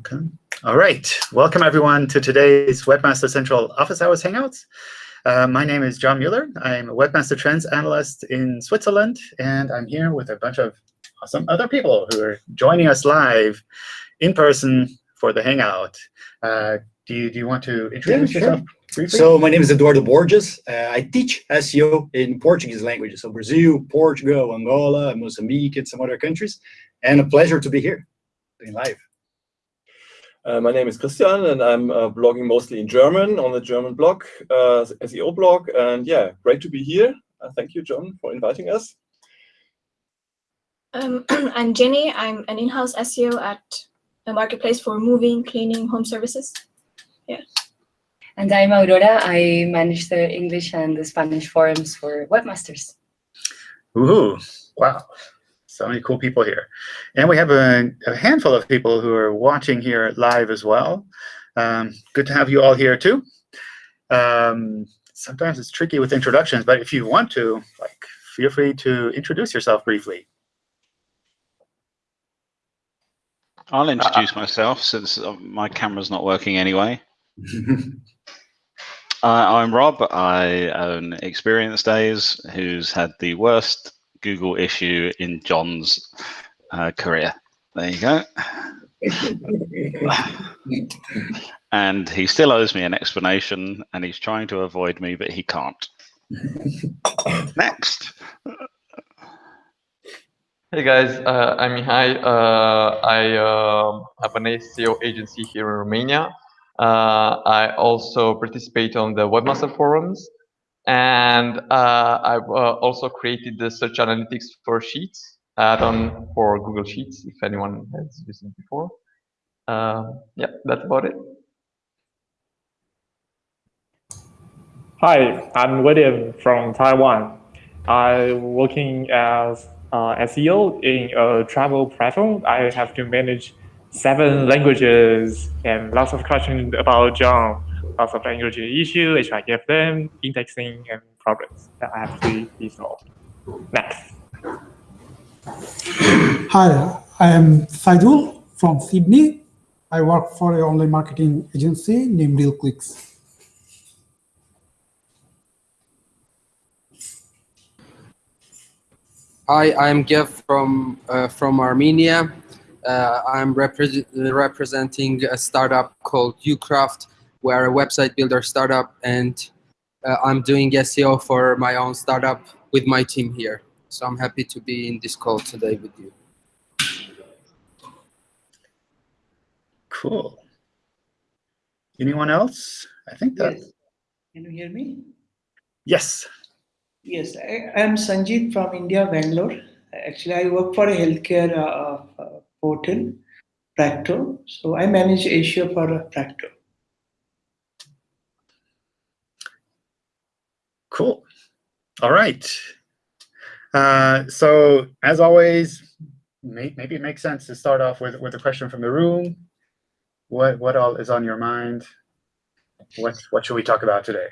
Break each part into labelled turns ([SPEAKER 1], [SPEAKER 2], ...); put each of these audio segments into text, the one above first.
[SPEAKER 1] Okay. All right. Welcome, everyone, to today's Webmaster Central Office Hours Hangouts. Uh, my name is John Mueller. I'm a Webmaster Trends Analyst in Switzerland, and I'm here with a bunch of awesome other people who are joining us live in person for the Hangout. Uh, do, you, do you want to introduce yeah, yourself?
[SPEAKER 2] Sure. So my name is Eduardo Borges. Uh, I teach SEO in Portuguese languages, so Brazil, Portugal, Angola, Mozambique, and some other countries. And a pleasure to be here, being live.
[SPEAKER 3] Uh, my name is Christian, and I'm uh, blogging mostly in German on the German blog, uh, SEO blog. And yeah, great to be here. Uh, thank you, John, for inviting us.
[SPEAKER 4] Um, I'm Jenny. I'm an in-house SEO at a marketplace for moving, cleaning, home services. Yeah.
[SPEAKER 5] And I'm Aurora. I manage the English and the Spanish forums for webmasters.
[SPEAKER 1] Ooh, wow. So many cool people here. And we have a, a handful of people who are watching here live as well. Um, good to have you all here too. Um, sometimes it's tricky with introductions, but if you want to, like, feel free to introduce yourself briefly.
[SPEAKER 6] I'll introduce myself since uh, my camera's not working anyway. uh, I'm Rob. I own Experience Days, who's had the worst Google issue in John's uh, career. There you go. and he still owes me an explanation, and he's trying to avoid me, but he can't. Next.
[SPEAKER 7] Hey guys, uh, I'm Mihai. Uh, I uh, have an SEO agency here in Romania. Uh, I also participate on the Webmaster Forums and uh, I've uh, also created the search analytics for Sheets add-on for Google Sheets, if anyone has used it before. Uh, yeah, that's about it.
[SPEAKER 8] Hi, I'm William from Taiwan. I'm working as uh, SEO in a travel platform. I have to manage seven languages and lots of questions about John lots of language issue, them indexing, and problems that I have to resolve. Next.
[SPEAKER 9] Hi, I am Saidul from Sydney. I work for an online marketing agency named RealClicks.
[SPEAKER 10] Hi, I'm Gev from uh, from Armenia. Uh, I'm repre representing a startup called Ucraft, we're a website builder startup, and uh, I'm doing SEO for my own startup with my team here. So I'm happy to be in this call today with you.
[SPEAKER 1] Cool. Anyone else? I think that.
[SPEAKER 11] Yes. Can you hear me?
[SPEAKER 1] Yes.
[SPEAKER 11] Yes, I am Sanjeev from India, Bangalore. Actually, I work for a healthcare uh, uh, portal, Practo. So I manage Asia for Practo.
[SPEAKER 1] Cool. All right. Uh, so as always, may, maybe it makes sense to start off with, with a question from the room. What, what all is on your mind? What, what should we talk about today?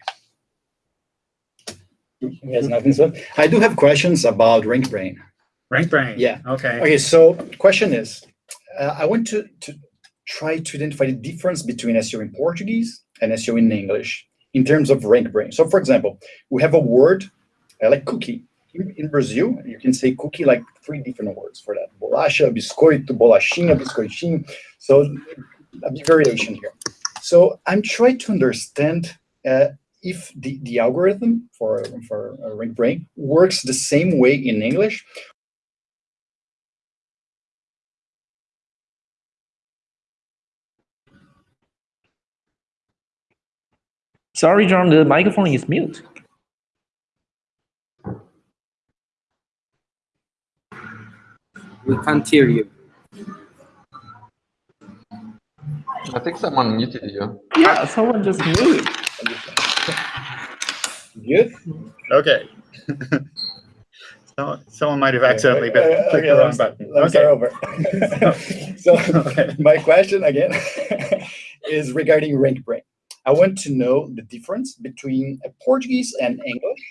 [SPEAKER 2] Yes, nothing so. I do have questions about RankBrain.
[SPEAKER 1] RankBrain.
[SPEAKER 2] Yeah.
[SPEAKER 1] Okay.
[SPEAKER 2] Okay. So question is, uh, I want to to try to identify the difference between SEO in Portuguese and SEO in English in terms of RankBrain. So for example, we have a word uh, like cookie. In, Brazil, you can say cookie like three different words for that. Bolacha, biscoito, bolachinha, biscoitinho. So a big variation here. So I'm trying to understand uh, if the, the algorithm for, for uh, RankBrain works the same way in English
[SPEAKER 8] Sorry, John, the microphone is mute.
[SPEAKER 10] We can't hear you.
[SPEAKER 7] I think someone muted you.
[SPEAKER 8] Yeah, someone just muted.
[SPEAKER 2] Good?
[SPEAKER 1] Okay. so, someone might have accidentally okay, clicked okay, the wrong button.
[SPEAKER 2] Let's okay. start over. so okay. my question again is regarding RankBrain. I want to know the difference between a Portuguese and English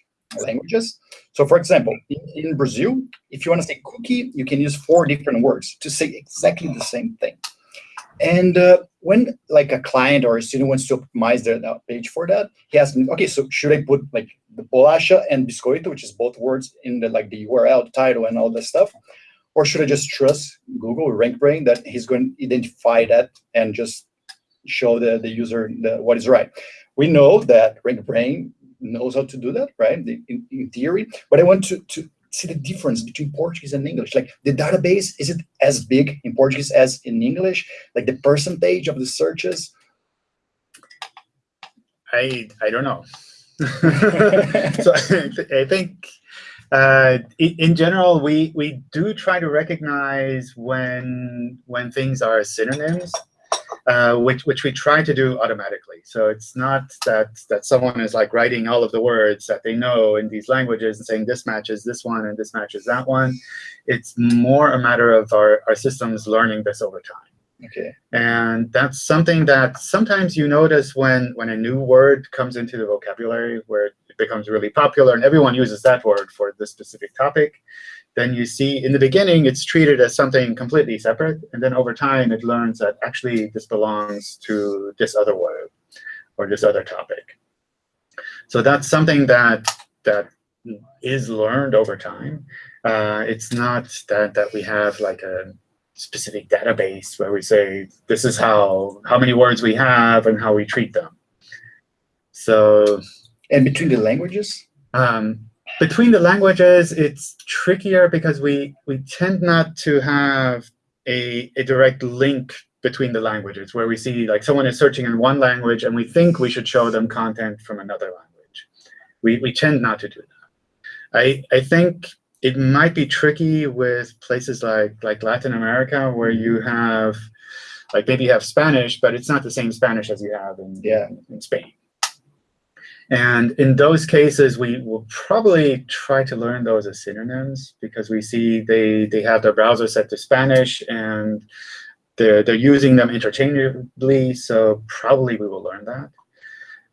[SPEAKER 2] languages. So for example, in, in, Brazil, if you want to say cookie, you can use four different words to say exactly the same thing. And uh, when like a client or a student wants to optimize their page for that, he asks me, okay, so should I put like the bolacha and biscoito, which is both words in the like the URL, the title, and all this stuff, or should I just trust Google RankBrain that he's going to identify that and just show the the user the, what is right? We know that RankBrain knows how to do that, right? In, in theory, but I want to to see the difference between Portuguese and English. Like the database, is it as big in Portuguese as in English? Like the percentage of the searches?
[SPEAKER 1] I I don't know. so I think uh, in general, we we do try to recognize when when things are synonyms uh, which which we try to do automatically. So it's not that that someone is like writing all of the words that they know in these languages and saying this matches this one and this matches that one. It's more a matter of our, our systems learning this over time.
[SPEAKER 2] Okay.
[SPEAKER 1] And that's something that sometimes you notice when when a new word comes into the vocabulary where it becomes really popular and everyone uses that word for this specific topic then you see in the beginning it's treated as something completely separate. And then over time it learns that actually this belongs to this other word or this other topic. So that's something that that is learned over time. Uh, it's not that that we have like a specific database where we say this is how how many words we have and how we treat them. So
[SPEAKER 2] and between the languages,
[SPEAKER 1] um, between the languages, it's trickier because we, we tend not to have a, a direct link between the languages where we see like someone is searching in one language and we think we should show them content from another language. We, we tend not to do that. I, I think it might be tricky with places like, like Latin America where you have like maybe you have Spanish, but it's not the same Spanish as you have in,
[SPEAKER 2] yeah.
[SPEAKER 1] in Spain. And in those cases, we will probably try to learn those as synonyms because we see they, they have their browser set to Spanish and they're, they're using them interchangeably. So probably we will learn that.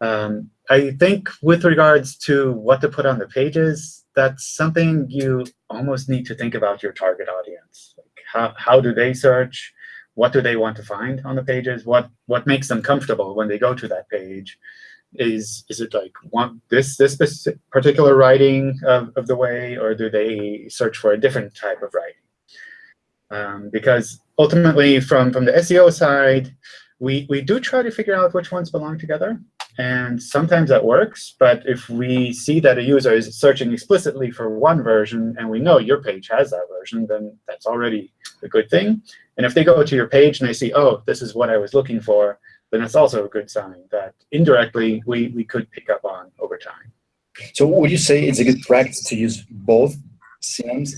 [SPEAKER 1] Um, I think with regards to what to put on the pages, that's something you almost need to think about your target audience. Like how, how do they search? What do they want to find on the pages? What, what makes them comfortable when they go to that page? Is is it like want this this particular writing of, of the way, or do they search for a different type of writing? Um, because ultimately, from from the SEO side, we we do try to figure out which ones belong together, and sometimes that works. But if we see that a user is searching explicitly for one version, and we know your page has that version, then that's already a good thing. And if they go to your page and they see, oh, this is what I was looking for, then it's also a good sign that indirectly we, we could pick up on over time.
[SPEAKER 2] So would you say it's a good practice to use both synonyms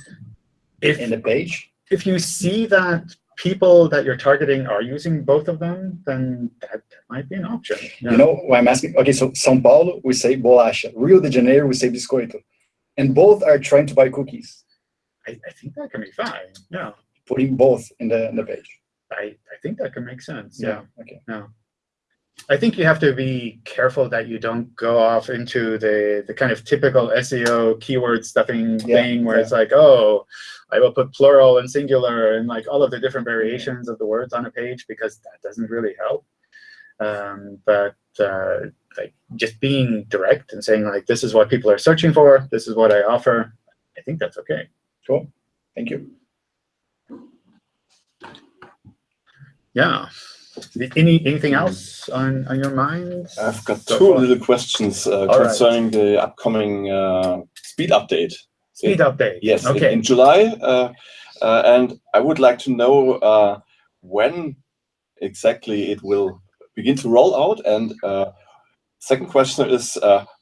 [SPEAKER 2] if, in the page?
[SPEAKER 1] If you see that people that you're targeting are using both of them, then that, that might be an option.
[SPEAKER 2] Yeah. You know why I'm asking? OK, so São Paulo, we say bolacha. Rio de Janeiro, we say biscoito. And both are trying to buy cookies.
[SPEAKER 1] I, I think that can be fine, yeah.
[SPEAKER 2] Putting both in the, in the page.
[SPEAKER 1] I, I think that can make sense, yeah.
[SPEAKER 2] yeah. Okay.
[SPEAKER 1] Yeah. I think you have to be careful that you don't go off into the the kind of typical SEO keyword stuffing yeah, thing where yeah. it's like, oh, I will put plural and singular and like all of the different variations of the words on a page because that doesn't really help. Um, but uh, like just being direct and saying like, this is what people are searching for, this is what I offer, I think that's okay.
[SPEAKER 2] Cool. Thank you.
[SPEAKER 1] Yeah. Any anything else on on your mind?
[SPEAKER 3] I've got so two far? little questions uh, concerning right. the upcoming uh, speed update.
[SPEAKER 1] Speed
[SPEAKER 3] in,
[SPEAKER 1] update.
[SPEAKER 3] Yes,
[SPEAKER 1] okay.
[SPEAKER 3] in, in July, uh, uh, and I would like to know uh, when exactly it will begin to roll out. And uh, second question is,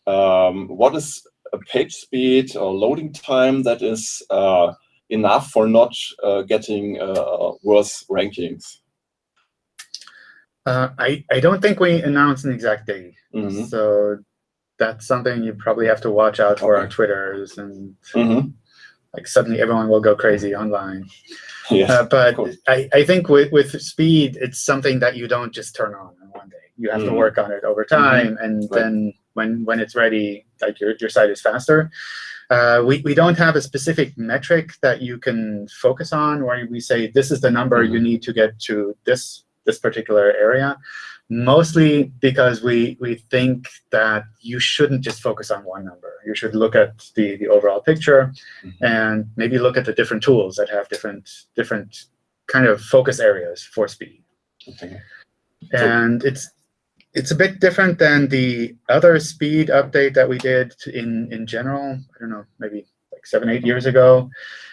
[SPEAKER 3] um, what is a page speed or loading time that is enough for not getting worse rankings?
[SPEAKER 1] Uh, I, I don't think we announced an exact date. Mm -hmm. So that's something you probably have to watch out for okay. on Twitters and mm -hmm. like suddenly everyone will go crazy online.
[SPEAKER 3] Yes,
[SPEAKER 1] uh, but I, I think with, with speed, it's something that you don't just turn on in one day. You have mm -hmm. to work on it over mm-hmm. time. And right. then when, when it's ready, like your, your site is faster. Uh, we, we don't have a specific metric that you can focus on where we say this is the number you mm-hmm. need to get to this this particular area, mostly because we we think that you shouldn't just focus on one number. You should look at the the overall picture,
[SPEAKER 3] Mhm.
[SPEAKER 1] and maybe look at the different tools that have different different kind of focus areas for speed.
[SPEAKER 3] Okay.
[SPEAKER 1] And it's it's a bit different than the other speed update that we did in in general. I don't know, maybe like seven eight years ago,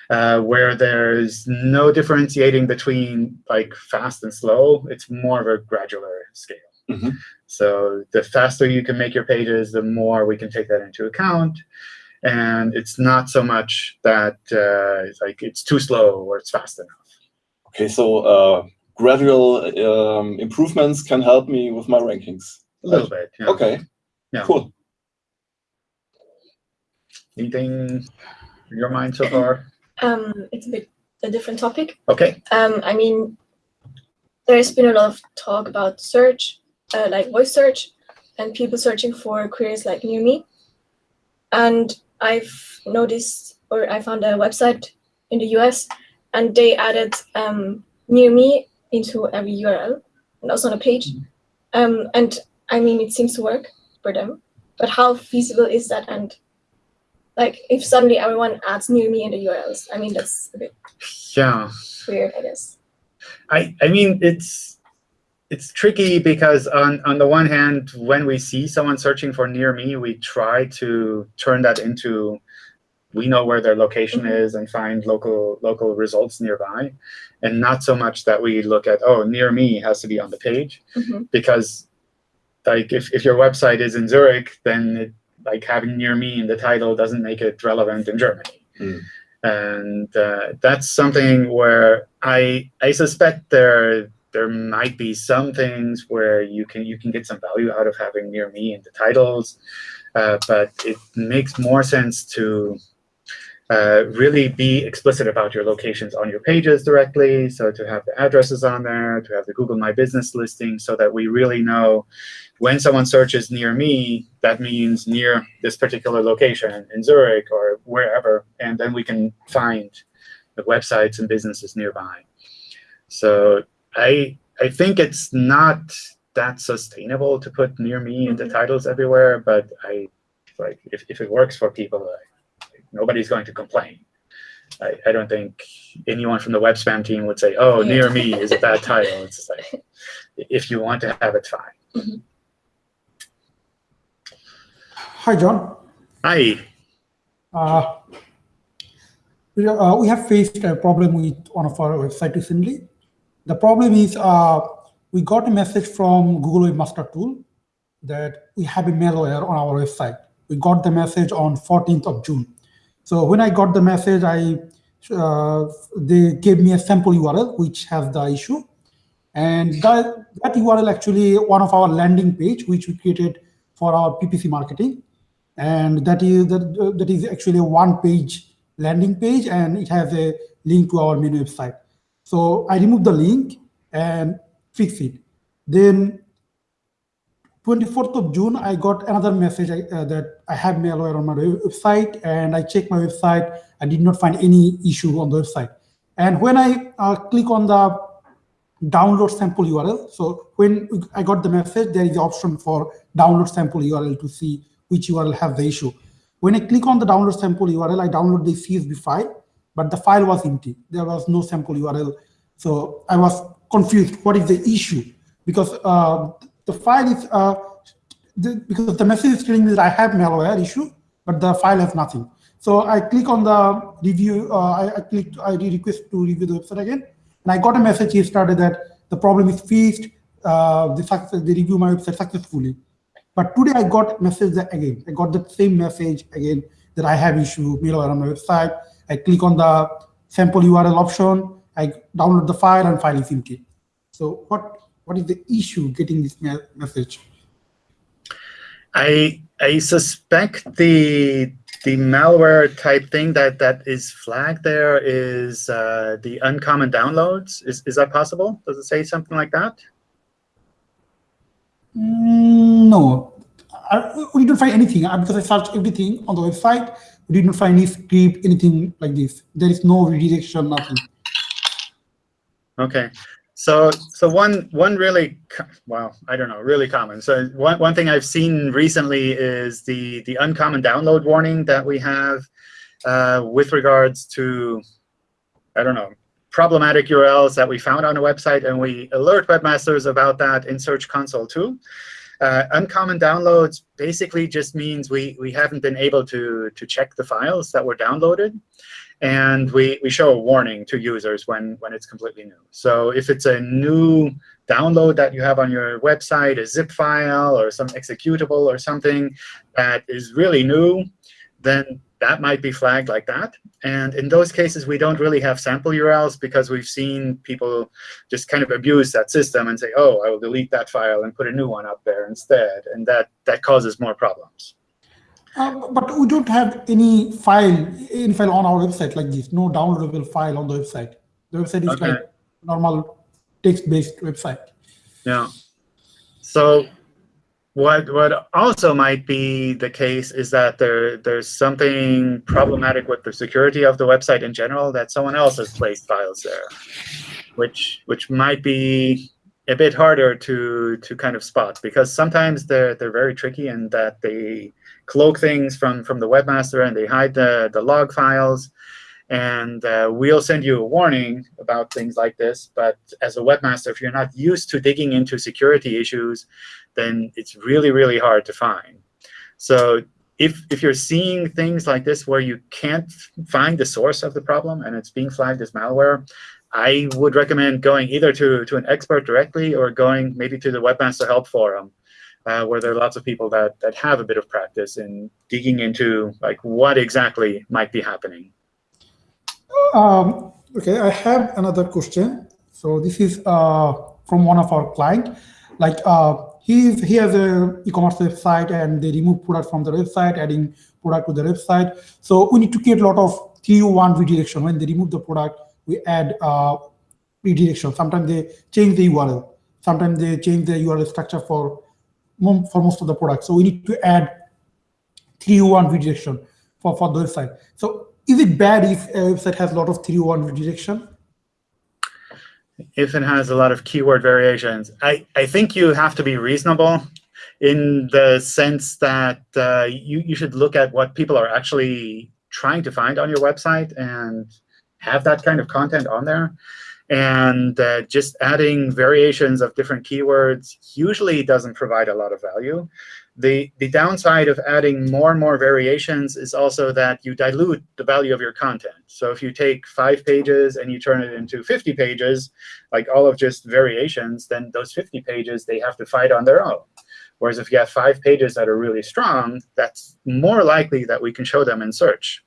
[SPEAKER 1] uh, where there's no differentiating between like fast and slow. It's more of a gradual scale.
[SPEAKER 3] Mhm.
[SPEAKER 1] So the faster you can make your pages, the more we can take that into account. And it's not so much that uh, it's like it's too slow or it's fast enough.
[SPEAKER 3] Okay, so uh, gradual um, improvements can help me with my rankings.
[SPEAKER 1] A little bit. yeah.
[SPEAKER 3] Okay,
[SPEAKER 1] Yeah.
[SPEAKER 3] cool.
[SPEAKER 1] Anything in your mind so far?
[SPEAKER 4] Um, it's a bit a different topic.
[SPEAKER 1] Okay.
[SPEAKER 4] Um, I mean, there's been a lot of talk about search, uh, like voice search, and people searching for queries like near me. And I've noticed, or I found a website in the US, and they added um, near me into every URL and also on a page. Um, and I mean, it seems to work for them. But how feasible is that? And like, if suddenly everyone adds near me in the URLs, I mean, that's a bit
[SPEAKER 1] Yeah.
[SPEAKER 4] weird, I guess.
[SPEAKER 1] I, I mean, it's it's tricky because on, on the one hand, when we see someone searching for near me, we try to turn that into we know where their location
[SPEAKER 4] Mhm.
[SPEAKER 1] is and find local local results nearby, and not so much that we look at oh near me has to be on the page
[SPEAKER 4] Mhm.
[SPEAKER 1] because like if, if your website is in Zurich, then it, like having near me in the title doesn't make it relevant in Germany.
[SPEAKER 3] Mm.
[SPEAKER 1] And uh, that's something where I I suspect there there might be some things where you can you can get some value out of having near me in the titles, uh, but it makes more sense to uh, really be explicit about your locations on your pages directly. So to have the addresses on there, to have the Google My Business listing, so that we really know when someone searches near me, that means near this particular location in Zurich or wherever, and then we can find the websites and businesses nearby. So I I think it's not that sustainable to put near me in the
[SPEAKER 4] Mhm.
[SPEAKER 1] titles everywhere, but I like if, if it works for people, I, nobody's going to complain. I, I don't think anyone from the web spam team would say, oh,
[SPEAKER 4] Yeah.
[SPEAKER 1] near me is a bad title. It's just like, if you want to have it, fine.
[SPEAKER 9] Hi, John.
[SPEAKER 1] Hi.
[SPEAKER 9] Uh, we, uh, we have faced a problem with one of our website recently. The problem is uh, we got a message from Google Webmaster Tool that we have a malware on our website. We got the message on 14th of June. So when I got the message, I uh, they gave me a sample URL which has the issue, and that, that URL actually one of our landing page which we created for our PPC marketing, and that is that, that is actually a one page landing page, and it has a link to our main website. So I remove the link and fix it. Then 24th of June, I got another message uh, that I have malware on my website, and I checked my website. I did not find any issue on the website. And when I uh, click on the download sample URL, so when I got the message, there is the option for download sample URL to see which URL has the issue. When I click on the download sample URL, I download the CSV file, but the file was empty. There was no sample URL. So I was confused. What is the issue? Because uh, the file is, uh, the, because the message is telling me that I have malware issue, but the file has nothing. So I click on the review, uh, I, I clicked, I request to review the website again, and I got a message started that the problem is fixed, uh, the, success, the review my website successfully. But today I got message again, I got the same message again that I have issue malware on my website. I click on the sample URL option, I download the file and file is empty. So what what is the issue getting this message?
[SPEAKER 1] I I suspect the the malware type thing that that is flagged there is uh, the uncommon downloads. Is is that possible? Does it say something like that?
[SPEAKER 9] Mm, no, I, we didn't find anything because I searched everything on the website. We didn't find any script, anything like this. There is no redirection, nothing.
[SPEAKER 1] Okay. So, so one one really well, I don't know, really common. So one one thing I've seen recently is the the uncommon download warning that we have uh, with regards to, I don't know, problematic URLs that we found on a website, and we alert webmasters about that in Search Console too. Uh, uncommon downloads basically just means we, we haven't been able to, to check the files that were downloaded. And we, we show a warning to users when, when it's completely new. So if it's a new download that you have on your website, a zip file or some executable or something that is really new, then that might be flagged like that. And in those cases, we don't really have sample URLs because we've seen people just kind of abuse that system and say, oh, I will delete that file and put a new one up there instead. And that, that causes more problems.
[SPEAKER 9] Um, but we don't have any file, any file on our website like this, no downloadable file on the website. The website is okay. like normal text-based website.
[SPEAKER 1] Yeah. So what what also might be the case is that there there's something problematic with the security of the website in general that someone else has placed files there, which which might be a bit harder to to kind of spot because sometimes they're they're very tricky in that they cloak things from from the webmaster and they hide the the log files and uh, we'll send you a warning about things like this. But as a webmaster, if you're not used to digging into security issues, then it's really, really hard to find. So if, if you're seeing things like this where you can't find the source of the problem and it's being flagged as malware, I would recommend going either to, to an expert directly or going maybe to the Webmaster Help Forum, uh, where there are lots of people that, that have a bit of practice in digging into like what exactly might be happening.
[SPEAKER 9] Um, okay, I have another question. So this is uh, from one of our client. Like uh, he he has a e-commerce website and they remove product from the website, adding product to the website. So we need to create a lot of 301 redirection. When they remove the product, we add uh, redirection. Sometimes they change the URL. Sometimes they change the URL structure for for most of the products. So we need to add 301 redirection for, for the website. So is it bad if a website has a lot of 301 redirection?
[SPEAKER 1] If it has a lot of keyword variations, I, I think you have to be reasonable in the sense that uh, you, you should look at what people are actually trying to find on your website and have that kind of content on there. And uh, just adding variations of different keywords usually doesn't provide a lot of value. The, the downside of adding more and more variations is also that you dilute the value of your content. So if you take five pages and you turn it into 50 pages, like all of just variations, then those 50 pages, they have to fight on their own. Whereas if you have five pages that are really strong, that's more likely that we can show them in search.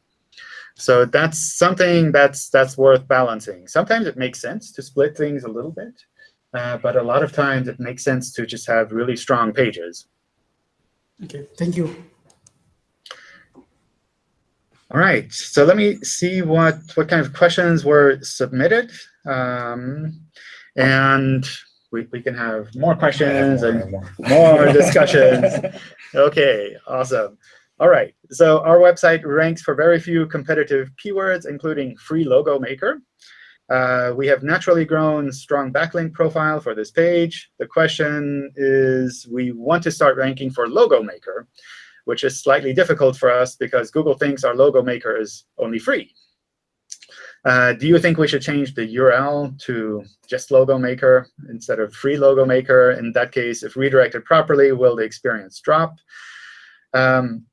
[SPEAKER 1] So that's something that's that's worth balancing. Sometimes it makes sense to split things a little bit, uh, but a lot of times it makes sense to just have really strong pages.
[SPEAKER 9] Okay, thank you.
[SPEAKER 1] All right, so let me see what, what kind of questions were submitted. Um, and we, we can have more questions more, and more, more discussions. OK, awesome. All right, so our website ranks for very few competitive keywords, including free logo maker. Uh, we have naturally grown strong backlink profile for this page. The question is, we want to start ranking for logo maker, which is slightly difficult for us because Google thinks our logo maker is only free. Uh, do you think we should change the URL to just logo maker instead of free logo maker? In that case, if redirected properly, will the experience drop? Um,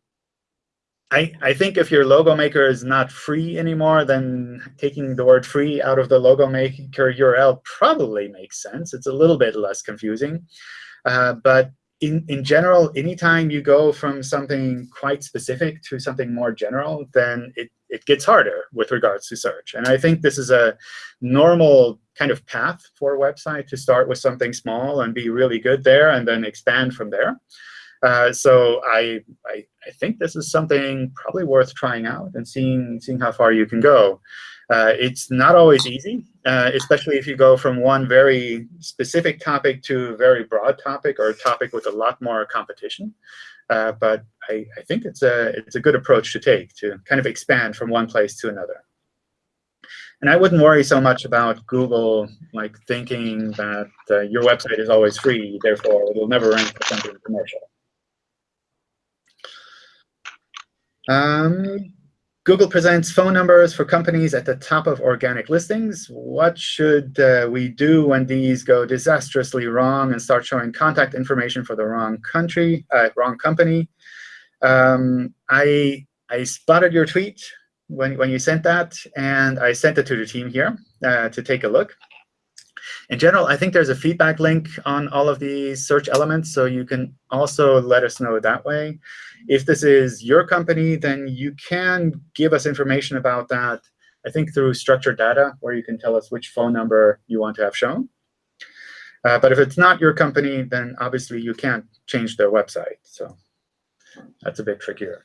[SPEAKER 1] I, I think if your logo maker is not free anymore, then taking the word free out of the logo maker URL probably makes sense. It's a little bit less confusing. Uh, but in, in general, anytime you go from something quite specific to something more general, then it, it gets harder with regards to search. And I think this is a normal kind of path for a website to start with something small and be really good there and then expand from there. Uh, so I, I, I, think this is something probably worth trying out and seeing, seeing how far you can go. Uh, it's not always easy, uh, especially if you go from one very specific topic to a very broad topic or a topic with a lot more competition. Uh, but I, I think it's a, it's a good approach to take to kind of expand from one place to another. And I wouldn't worry so much about Google like thinking that uh, your website is always free, therefore it will never rank for something commercial. Um, Google presents phone numbers for companies at the top of organic listings. What should uh, we do when these go disastrously wrong and start showing contact information for the wrong country, uh, wrong company? Um, I I spotted your tweet when when you sent that, and I sent it to the team here uh, to take a look. In general, I think there's a feedback link on all of these search elements, so you can also let us know that way. If this is your company, then you can give us information about that, I think through structured data, where you can tell us which phone number you want to have shown. Uh, but if it's not your company, then obviously you can't change their website. So that's a bit trickier.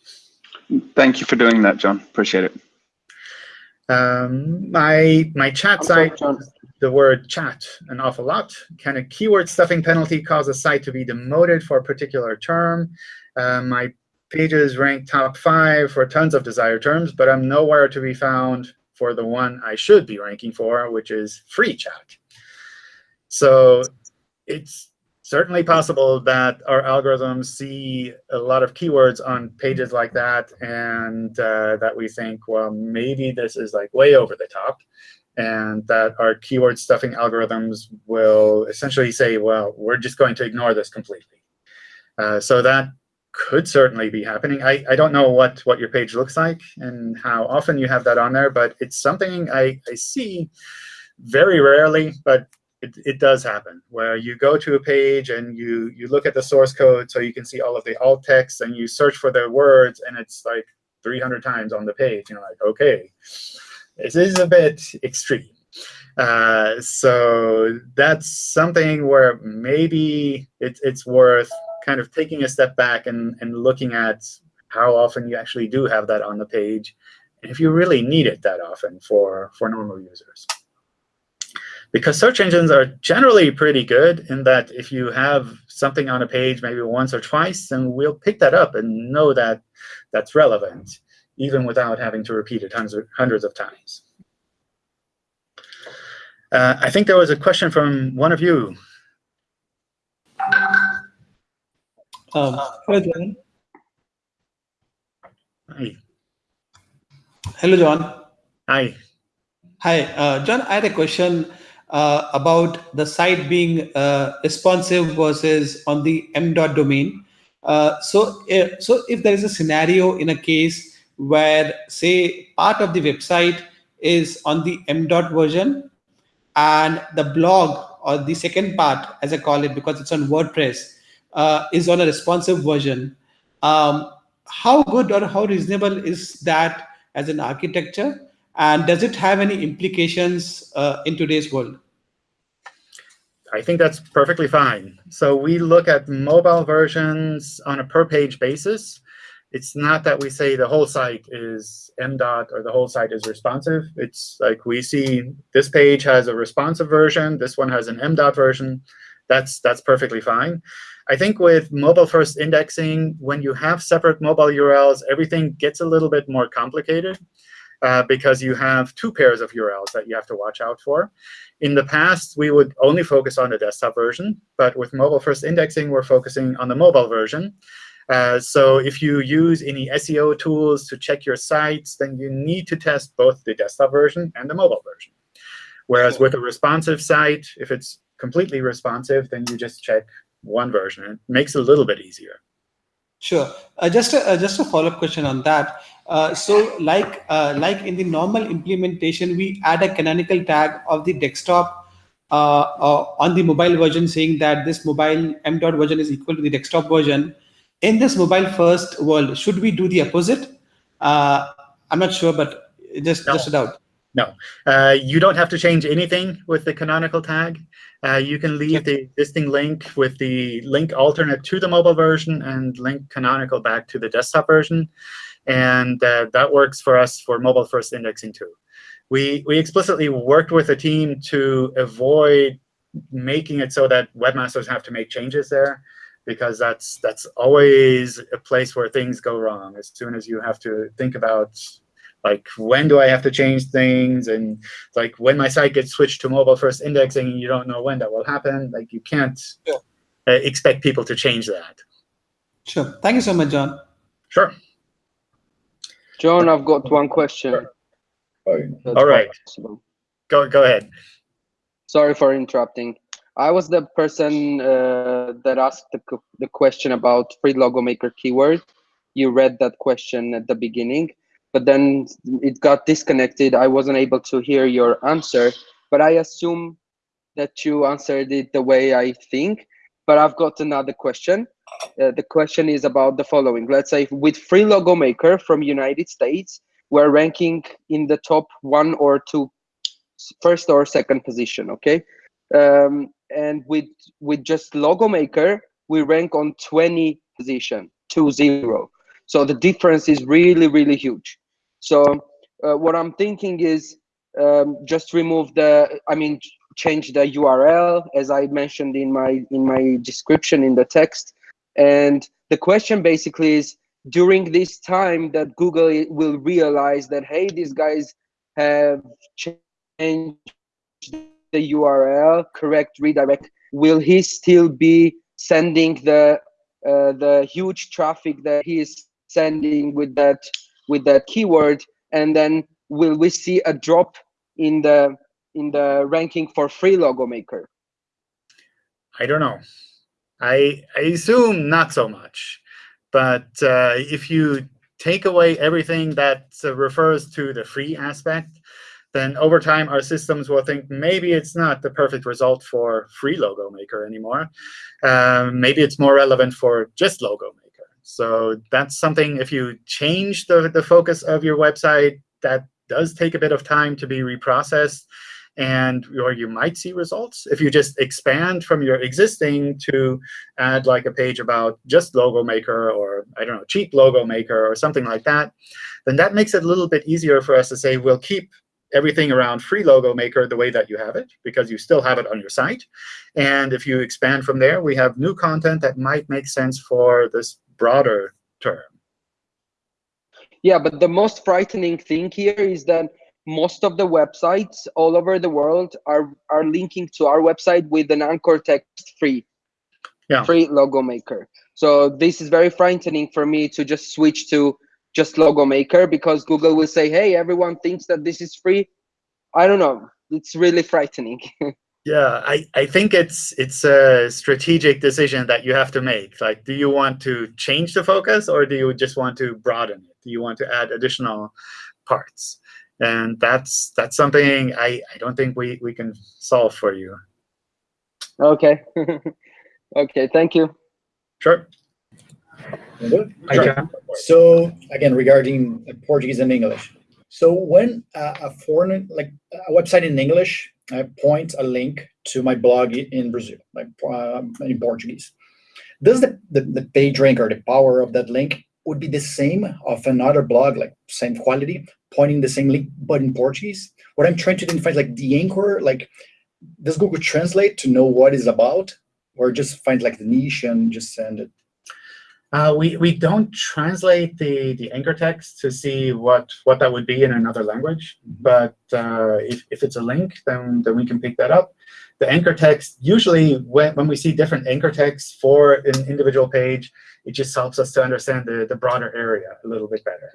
[SPEAKER 12] Thank you for doing that, John. Appreciate it.
[SPEAKER 1] Um, my my chat site, the word chat an awful lot. Can a keyword stuffing penalty cause a site to be demoted for a particular term? Uh, my pages rank top five for tons of desired terms, but I'm nowhere to be found for the one I should be ranking for, which is free chat. So it's certainly possible that our algorithms see a lot of keywords on pages like that, and uh, that we think, well, maybe this is like way over the top, and that our keyword stuffing algorithms will essentially say, well, we're just going to ignore this completely. Uh, so that could certainly be happening. I, I don't know what, what your page looks like and how often you have that on there, but it's something I, I see very rarely, but it, it does happen, where you go to a page and you, you look at the source code so you can see all of the alt text, and you search for the words, and it's like 300 times on the page. You're like, OK, this is a bit extreme. Uh, so that's something where maybe it, it's worth kind of taking a step back and, and looking at how often you actually do have that on the page, and if you really need it that often for, for normal users because search engines are generally pretty good in that if you have something on a page maybe once or twice, then we'll pick that up and know that that's relevant, even without having to repeat it hundreds of, hundreds of times. Uh, I think there was a question from one of you.
[SPEAKER 11] Um, hello, John.
[SPEAKER 1] Hi.
[SPEAKER 11] Hello, John.
[SPEAKER 1] Hi.
[SPEAKER 11] Hi, uh, John. I had a question uh, about the site being uh, responsive versus on the m dot domain. Uh, so, uh, so if there is a scenario in a case where, say, part of the website is on the m dot version, and the blog or the second part, as I call it, because it's on WordPress, uh, is on a responsive version. Um, how good or how reasonable is that as an architecture? And does it have any implications uh, in today's world?
[SPEAKER 1] I think that's perfectly fine. So we look at mobile versions on a per-page basis. It's not that we say the whole site is MDOT or the whole site is responsive. It's like we see this page has a responsive version, this one has an MDOT version. That's, that's perfectly fine. I think with mobile-first indexing, when you have separate mobile URLs, everything gets a little bit more complicated uh, because you have two pairs of URLs that you have to watch out for. In the past, we would only focus on the desktop version. But with mobile-first indexing, we're focusing on the mobile version. Uh, so if you use any SEO tools to check your sites, then you need to test both the desktop version and the mobile version. Whereas with a responsive site, if it's completely responsive, then you just check one version. It makes it a little bit easier.
[SPEAKER 11] Sure. Uh, just a, uh, just a follow-up question on that. Uh, so like uh, like in the normal implementation, we add a canonical tag of the desktop uh, uh, on the mobile version saying that this mobile m dot version is equal to the desktop version. In this mobile first world, should we do the opposite? I'm not sure, but just, no. just a doubt.
[SPEAKER 1] No, you don't have to change anything with the canonical tag. Uh, you can leave the existing link with the link alternate to the mobile version and link canonical back to the desktop version. And uh, that works for us for mobile first indexing too. We, we explicitly worked with a team to avoid making it so that webmasters have to make changes there because that's that's always a place where things go wrong as soon as you have to think about Like when do I have to change things? And like when my site gets switched to mobile first indexing, you don't know when that will happen. Like you can't
[SPEAKER 11] Yeah.
[SPEAKER 1] uh, expect people to change that.
[SPEAKER 11] Sure. Thank you so much, John.
[SPEAKER 1] Sure.
[SPEAKER 13] John, I've got one question. That's
[SPEAKER 1] All right.
[SPEAKER 13] possible.
[SPEAKER 1] Go go ahead.
[SPEAKER 13] Sorry for interrupting. I was the person uh, that asked the, the question about free logo maker keyword. You read that question at the beginning, but then it got disconnected. I wasn't able to hear your answer, but I assume that you answered it the way I think. But I've got another question. Uh, the question is about the following. Let's say with free logo maker from United States, we're ranking in the top one or two, first or second position. Okay, um, and with with just logo maker, we rank on 20 position, two zero. So the difference is really really huge. So uh, what I'm thinking is um, just remove the. I mean, change the URL as I mentioned in my in my description in the text. And the question basically is during this time that Google will realize that hey, these guys have changed the URL, correct redirect. Will he still be sending the uh, the huge traffic that he is sending with that with that keyword? And then will we see a drop in the in the ranking for free logo maker?
[SPEAKER 1] I don't know. I, I assume not so much. But uh, if you take away everything that uh, refers to the free aspect, then over time our systems will think maybe it's not the perfect result for free logo maker anymore. Um, maybe it's more relevant for just logo maker. So that's something if you change the, the focus of your website, that does take a bit of time to be reprocessed and or you might see results if you just expand from your existing to add like a page about just logo maker or I don't know cheap logo maker or something like that, then that makes it a little bit easier for us to say we'll keep everything around free logo maker the way that you have it because you still have it on your site. And if you expand from there, we have new content that might make sense for this broader term.
[SPEAKER 13] Yeah, but the most frightening thing here is that most of the websites all over the world are are linking to our website with an anchor text free
[SPEAKER 1] Yeah.
[SPEAKER 13] free logo maker so this is very frightening for me to just switch to just logo maker because google will say hey everyone thinks that this is free i don't know it's really frightening
[SPEAKER 1] Yeah, I, I think it's it's a strategic decision that you have to make. Like, do you want to change the focus or do you just want to broaden it? Do you want to add additional parts? And that's that's something I, I don't think we, we can solve for you.
[SPEAKER 13] okay okay thank you
[SPEAKER 1] Sure.
[SPEAKER 2] Hi, John. So again, regarding uh, Portuguese and English. So when uh, a foreign, like a website in English, uh, point a link to my blog in Brazil, like uh, in Portuguese, does the, the, the page rank or the power of that link would be the same of another blog, like same quality, pointing the same link, but in Portuguese? What I'm trying to identify is like the anchor, like does Google Translate to know what is about, or just find like the niche and just send it?
[SPEAKER 1] Uh, we, we don't translate the, the anchor text to see what, what that would be in another language. But uh, if, if it's a link, then, then we can pick that up. The anchor text, usually when, when we see different anchor texts for an individual page, it just helps us to understand the, the broader area a little bit better.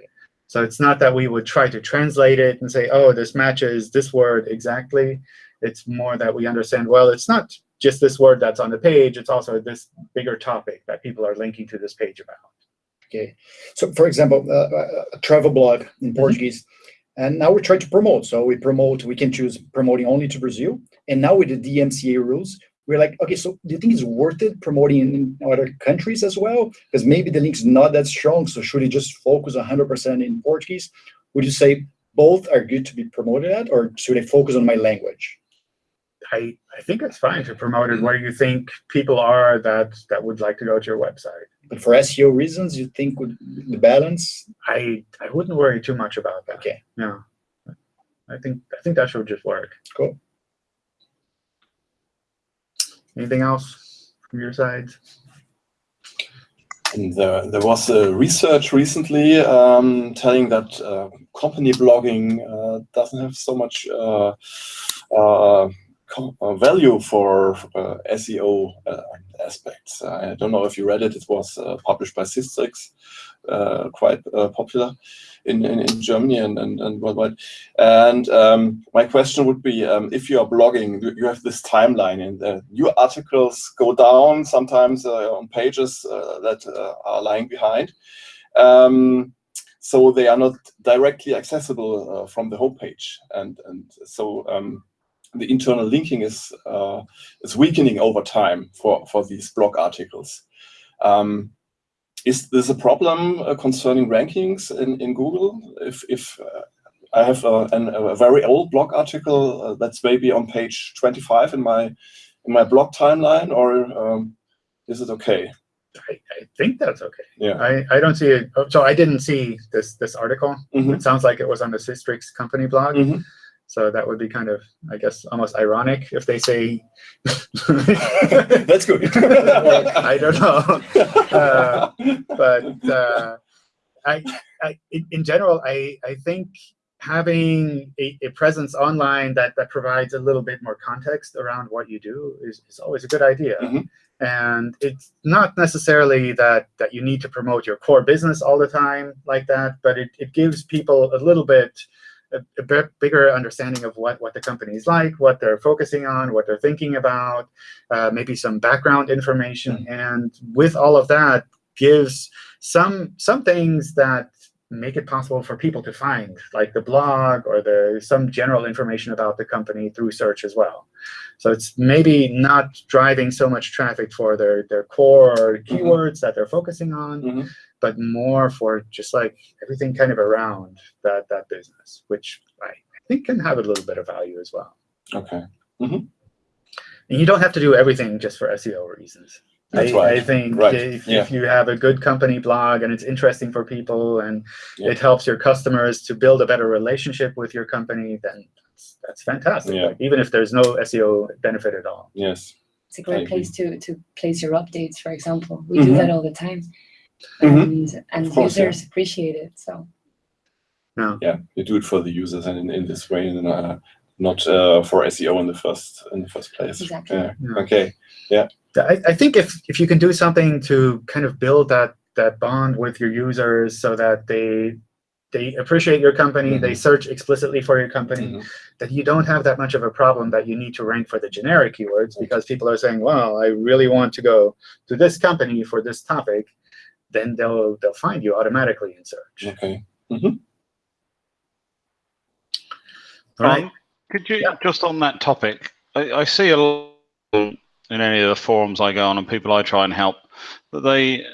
[SPEAKER 1] So it's not that we would try to translate it and say, oh, this matches this word exactly. It's more that we understand, well, it's not just this word that's on the page. It's also this bigger topic that people are linking to this page about.
[SPEAKER 2] Okay. So for example, uh, uh, a travel blog in Portuguese, and now we try to promote. So we promote, we can choose promoting only to Brazil. And now with the DMCA rules, we're like, okay, so do you think it's worth it promoting in other countries as well? Because maybe the link's not that strong. So should it just focus 100% in Portuguese? Would you say both are good to be promoted at, or should I focus on my language?
[SPEAKER 1] I, I think it's fine to promote it where you think people are that, that would like to go to your website.
[SPEAKER 2] But for SEO reasons, you think would the balance?
[SPEAKER 1] I, I wouldn't worry too much about that.
[SPEAKER 2] Okay.
[SPEAKER 1] No. I think I think that should just work.
[SPEAKER 2] Cool.
[SPEAKER 1] Anything else from your side?
[SPEAKER 3] there, there was a research recently um, telling that uh, company blogging uh, doesn't have so much uh, uh value for SEO aspects. I don't know if you read it. It was published by Sistrix, quite popular in, in, in Germany and, and, and worldwide. And um, my question would be, um, if you are blogging, you have this timeline and uh, your articles go down sometimes uh, on pages uh, that uh, are lying behind. Um, so they are not directly accessible uh, from the homepage. And, and so um, the internal linking is, uh, is weakening over time for, for these blog articles. Um, is this a problem uh, concerning rankings in, in Google? If, if uh, I have a, an, a, very old blog article uh, that's maybe on page 25 in my in my blog timeline, or um, is it okay?
[SPEAKER 1] I, I, think that's okay.
[SPEAKER 3] Yeah.
[SPEAKER 1] I, I don't see it. Oh, so I didn't see this this article.
[SPEAKER 3] Mm -hmm.
[SPEAKER 1] It sounds like it was on the Sistrix company blog.
[SPEAKER 3] Mm -hmm.
[SPEAKER 1] So that would be kind of, I guess, almost ironic if they say.
[SPEAKER 3] That's good.
[SPEAKER 1] I don't know, uh, but uh, I, I, in general, I, I think having a, a, presence online that that provides a little bit more context around what you do is, is always a good idea.
[SPEAKER 3] Mm -hmm.
[SPEAKER 1] And it's not necessarily that that you need to promote your core business all the time like that, but it, it gives people a little bit a, a bit bigger understanding of what, what the company is like, what they're focusing on, what they're thinking about, uh, maybe some background information.
[SPEAKER 3] Mm-hmm.
[SPEAKER 1] And with all of that, gives some some things that make it possible for people to find, like the blog or the some general information about the company through search as well. So it's maybe not driving so much traffic for their, their core
[SPEAKER 3] Mm-hmm.
[SPEAKER 1] keywords that they're focusing on,
[SPEAKER 3] Mhm.
[SPEAKER 1] But more for just like everything kind of around that, that business, which I think can have a little bit of value as well.
[SPEAKER 3] Okay.
[SPEAKER 1] And you don't have to do everything just for SEO reasons.
[SPEAKER 3] That's
[SPEAKER 1] I,
[SPEAKER 3] right.
[SPEAKER 1] I think
[SPEAKER 3] Right.
[SPEAKER 1] if,
[SPEAKER 3] Yeah.
[SPEAKER 1] if you have a good company blog and it's interesting for people and
[SPEAKER 3] Yeah.
[SPEAKER 1] it helps your customers to build a better relationship with your company, then that's, that's fantastic.
[SPEAKER 3] Yeah.
[SPEAKER 1] Like, even if there's no SEO benefit at all.
[SPEAKER 3] Yes.
[SPEAKER 5] It's a great place to, to place your updates, for example. We
[SPEAKER 3] Mhm.
[SPEAKER 5] do that all the time.
[SPEAKER 3] Mhm.
[SPEAKER 5] And, and
[SPEAKER 3] Of course, yeah.
[SPEAKER 5] users appreciate it. So Yeah,
[SPEAKER 3] yeah, you do it for the users and in, in this way, and uh, not uh, for SEO in the first in the first place.
[SPEAKER 5] Exactly.
[SPEAKER 3] Yeah.
[SPEAKER 1] Yeah.
[SPEAKER 3] Okay. Yeah.
[SPEAKER 1] I, I think if, if you can do something to kind of build that, that bond with your users so that they they appreciate your company, they search explicitly for your company,
[SPEAKER 3] Mhm.
[SPEAKER 1] that you don't have that much of a problem that you need to rank for the generic keywords because people are saying, well, I really want to go to this company for this topic, then they'll they'll find you automatically in search.
[SPEAKER 3] Okay. Mhm.
[SPEAKER 1] All right.
[SPEAKER 6] Um, could you, just on that topic, I, I see a lot in any of the forums I go on and people I try and help, that they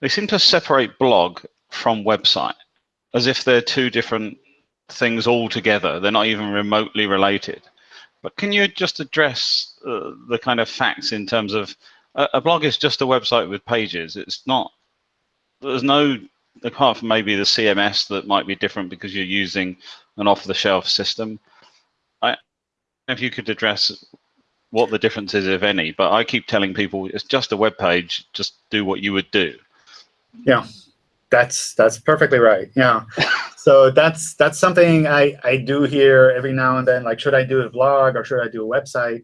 [SPEAKER 6] they seem to separate blog from website as if they're two different things altogether. They're not even remotely related. But can you just address uh, the kind of facts in terms of a, a blog is just a website with pages. It's not. There's no apart from maybe the CMS that might be different because you're using an off-the-shelf system. I if you could address what the difference is, if any. But I keep telling people it's just a web page. Just do what you would do.
[SPEAKER 1] Yeah, that's that's perfectly right. Yeah. so that's that's something I, I do here every now and then, like, should I do a blog or should I do a website?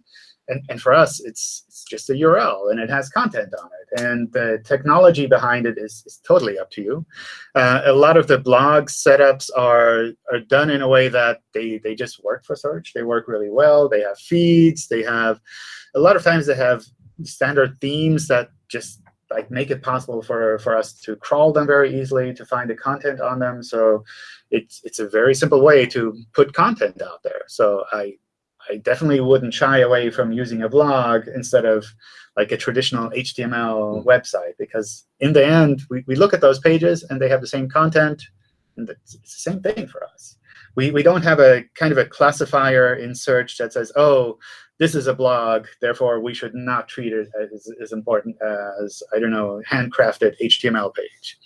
[SPEAKER 1] And, and for us, it's, it's just a URL, and it has content on it. And the technology behind it is, is totally up to you. Uh, a lot of the blog setups are, are done in a way that they, they just work for search. They work really well. They have feeds. They have, a lot of times they have standard themes that just like make it possible for, for us to crawl them very easily, to find the content on them. So it's, it's a very simple way to put content out there. So I, I definitely wouldn't shy away from using a blog instead of like a traditional HTML hmm. website, because in the end, we, we look at those pages and they have the same content, and it's, it's the same thing for us. We, we don't have a kind of a classifier in search that says, oh, this is a blog, therefore we should not treat it as, as important as, I don't know, handcrafted HTML page.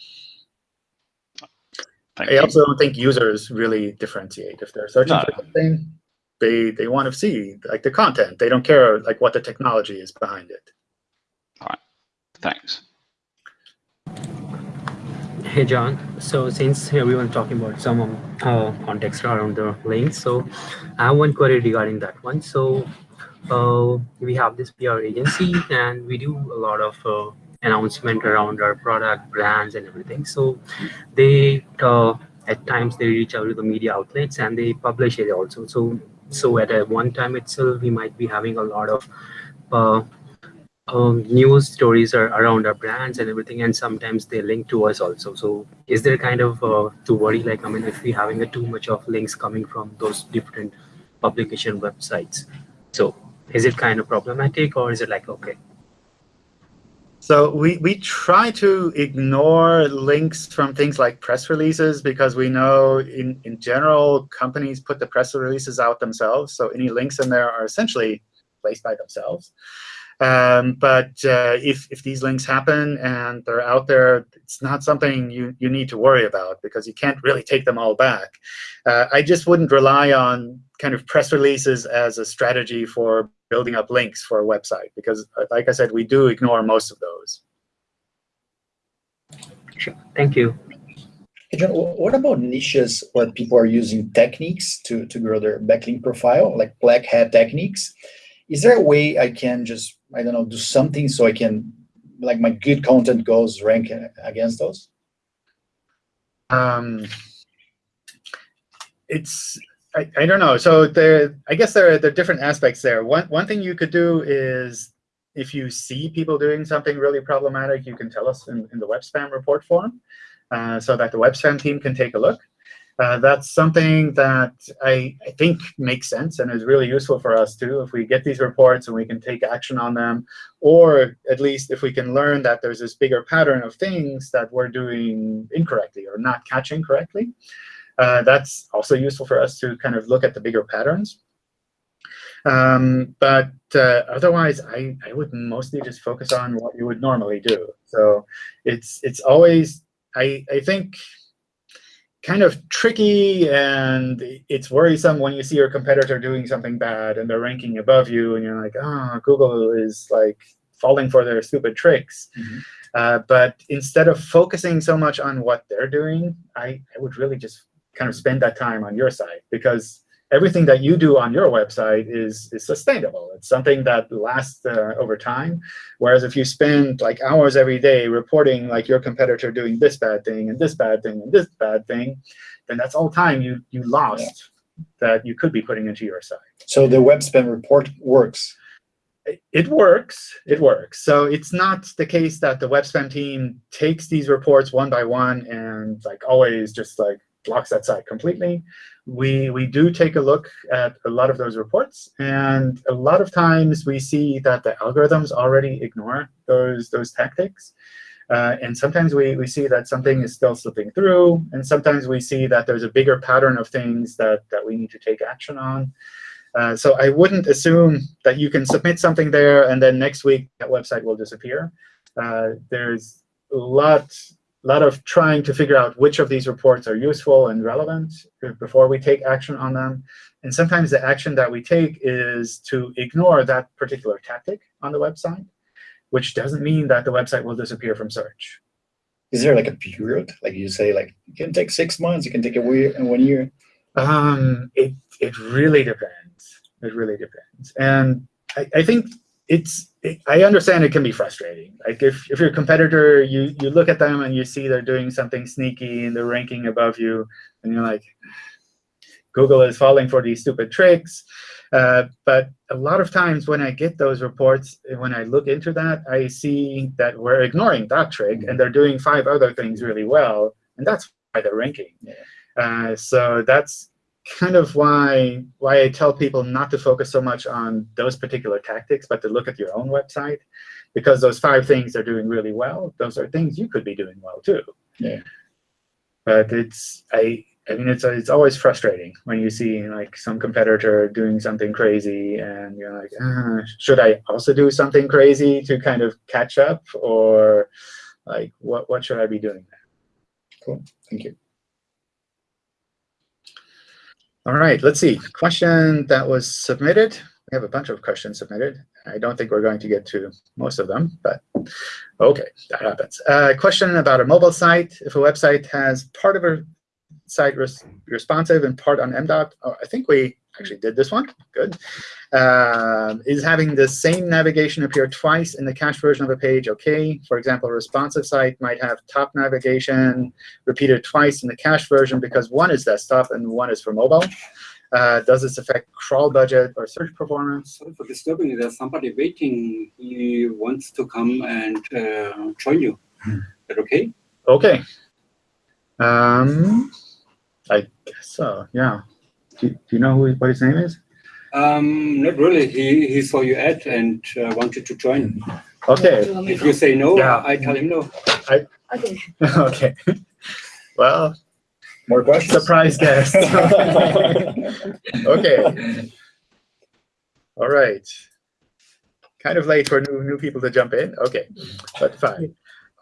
[SPEAKER 6] Thank
[SPEAKER 1] I
[SPEAKER 6] you.
[SPEAKER 1] also don't think users really differentiate. If they're searching
[SPEAKER 6] No.
[SPEAKER 1] for something, they they want to see like the content. They don't care like what the technology is behind it. All right.
[SPEAKER 6] Thanks.
[SPEAKER 14] Hey, John. So since everyone talking about some uh, context around the links, so I have one query regarding that one. So uh, we have this PR agency and we do a lot of uh, announcement around our product, brands and everything. So they, uh, at times they reach out to the media outlets and they publish it also. So, so at a one time itself, we might be having a lot of uh, um, news stories are around our brands and everything, and sometimes they link to us also. So is there kind of uh, to worry, like, I mean, if we're having a too much of links coming from those different publication websites, so is it kind of problematic or is it like, okay?
[SPEAKER 1] So we, we try to ignore links from things like press releases because we know in, in general, companies put the press releases out themselves. So any links in there are essentially placed by themselves. Um, but uh, if, if these links happen and they're out there, it's not something you, you need to worry about because you can't really take them all back. Uh, I just wouldn't rely on kind of press releases as a strategy for building up links for a website because, uh, like I said, we do ignore most of those.
[SPEAKER 14] Sure. Thank you.
[SPEAKER 2] Hey, John, what about niches where people are using techniques to, to grow their backlink profile, like black hat techniques? Is there a way I can just I don't know, do something so I can, like my good content goes rank against those?
[SPEAKER 1] Um, it's, I, I don't know. So there, I guess there are, there are different aspects there. One, one thing you could do is if you see people doing something really problematic, you can tell us in, in the web spam report form uh, so that the web spam team can take a look. Uh, that's something that I, I, think makes sense and is really useful for us too. If we get these reports and we can take action on them, or at least if we can learn that there's this bigger pattern of things that we're doing incorrectly or not catching correctly, uh, that's also useful for us to kind of look at the bigger patterns. Um, but uh, otherwise, I, I would mostly just focus on what you would normally do. So it's it's always I I think kind of tricky and it's worrisome when you see your competitor doing something bad and they're ranking above you and you're like, oh, Google is like falling for their stupid tricks. Mm -hmm. uh, but instead of focusing so much on what they're doing, I, I would really just kind of spend that time on your side because everything that you do on your website is, is sustainable. It's something that lasts uh, over time. Whereas if you spend like hours every day reporting like your competitor doing this bad thing and this bad thing and this bad thing, then that's all time you, you lost yeah. that you could be putting into your site.
[SPEAKER 2] So the web spam report works.
[SPEAKER 1] It works. It works. So it's not the case that the web spam team takes these reports one by one and like always just like blocks that site completely we, we do take a look at a lot of those reports. And a lot of times we see that the algorithms already ignore those, those tactics. Uh, and sometimes we, we see that something is still slipping through. And sometimes we see that there's a bigger pattern of things that, that we need to take action on. Uh, so I wouldn't assume that you can submit something there and then next week that website will disappear. Uh, there's a lot lot of trying to figure out which of these reports are useful and relevant before we take action on them. And sometimes the action that we take is to ignore that particular tactic on the website, which doesn't mean that the website will disappear from search.
[SPEAKER 2] Is there like a period? Like you say, like it can take six months, it can take a year and one year?
[SPEAKER 1] Um, it, it really depends. It really depends. And I, I think it's it, I understand it can be frustrating. Like if, if your competitor, you, you look at them and you see they're doing something sneaky and they're ranking above you, and you're like, Google is falling for these stupid tricks. Uh, but a lot of times when I get those reports, and when I look into that, I see that we're ignoring that trick and they're doing five other things really well. And that's why they're ranking. Uh, so that's kind of why why I tell people not to focus so much on those particular tactics, but to look at your own website, because those five things are doing really well. Those are things you could be doing well too.
[SPEAKER 2] Yeah.
[SPEAKER 1] But it's I I mean it's it's always frustrating when you see like some competitor doing something crazy and you're like, uh, should I also do something crazy to kind of catch up, or like what what should I be doing?
[SPEAKER 2] Cool. Thank you.
[SPEAKER 1] All right, let's see. Question that was submitted. We have a bunch of questions submitted. I don't think we're going to get to most of them, but Okay, that happens. Uh, question about a mobile site. If a website has part of a site res responsive in part on MDOT, oh, I think we actually did this one. Good. Uh, is having the same navigation appear twice in the cached version of a page OK? For example, a responsive site might have top navigation repeated twice in the cached version because one is desktop and one is for mobile. Uh, does this affect crawl budget or search performance?
[SPEAKER 15] Sorry for disturbing. you. There's somebody waiting. He wants to come and uh, join you. Is that okay?
[SPEAKER 1] OK. Um, I guess so, yeah. Do, do you know who, what his name is?
[SPEAKER 15] Um, not really. He, he saw your ad and uh, wanted to join.
[SPEAKER 1] Okay.
[SPEAKER 15] If you say no,
[SPEAKER 1] Yeah.
[SPEAKER 15] I tell him no.
[SPEAKER 1] I,
[SPEAKER 4] Okay.
[SPEAKER 1] okay. Well,
[SPEAKER 2] More questions?
[SPEAKER 1] surprise guest. okay. All right. Kind of late for new new people to jump in. Okay, but fine.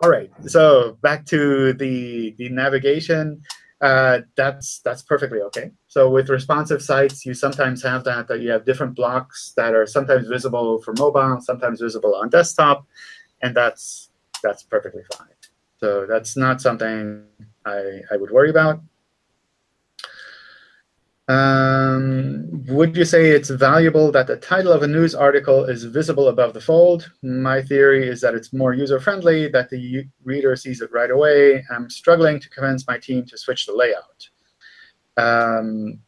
[SPEAKER 1] All right. So back to the the navigation. Uh, that's that's perfectly okay. So with responsive sites, you sometimes have that that you have different blocks that are sometimes visible for mobile, sometimes visible on desktop, and that's that's perfectly fine. So that's not something I I would worry about. Um, would you say it's valuable that the title of a news article is visible above the fold? My theory is that it's more user-friendly, that the reader sees it right away. I'm struggling to convince my team to switch the layout. Um,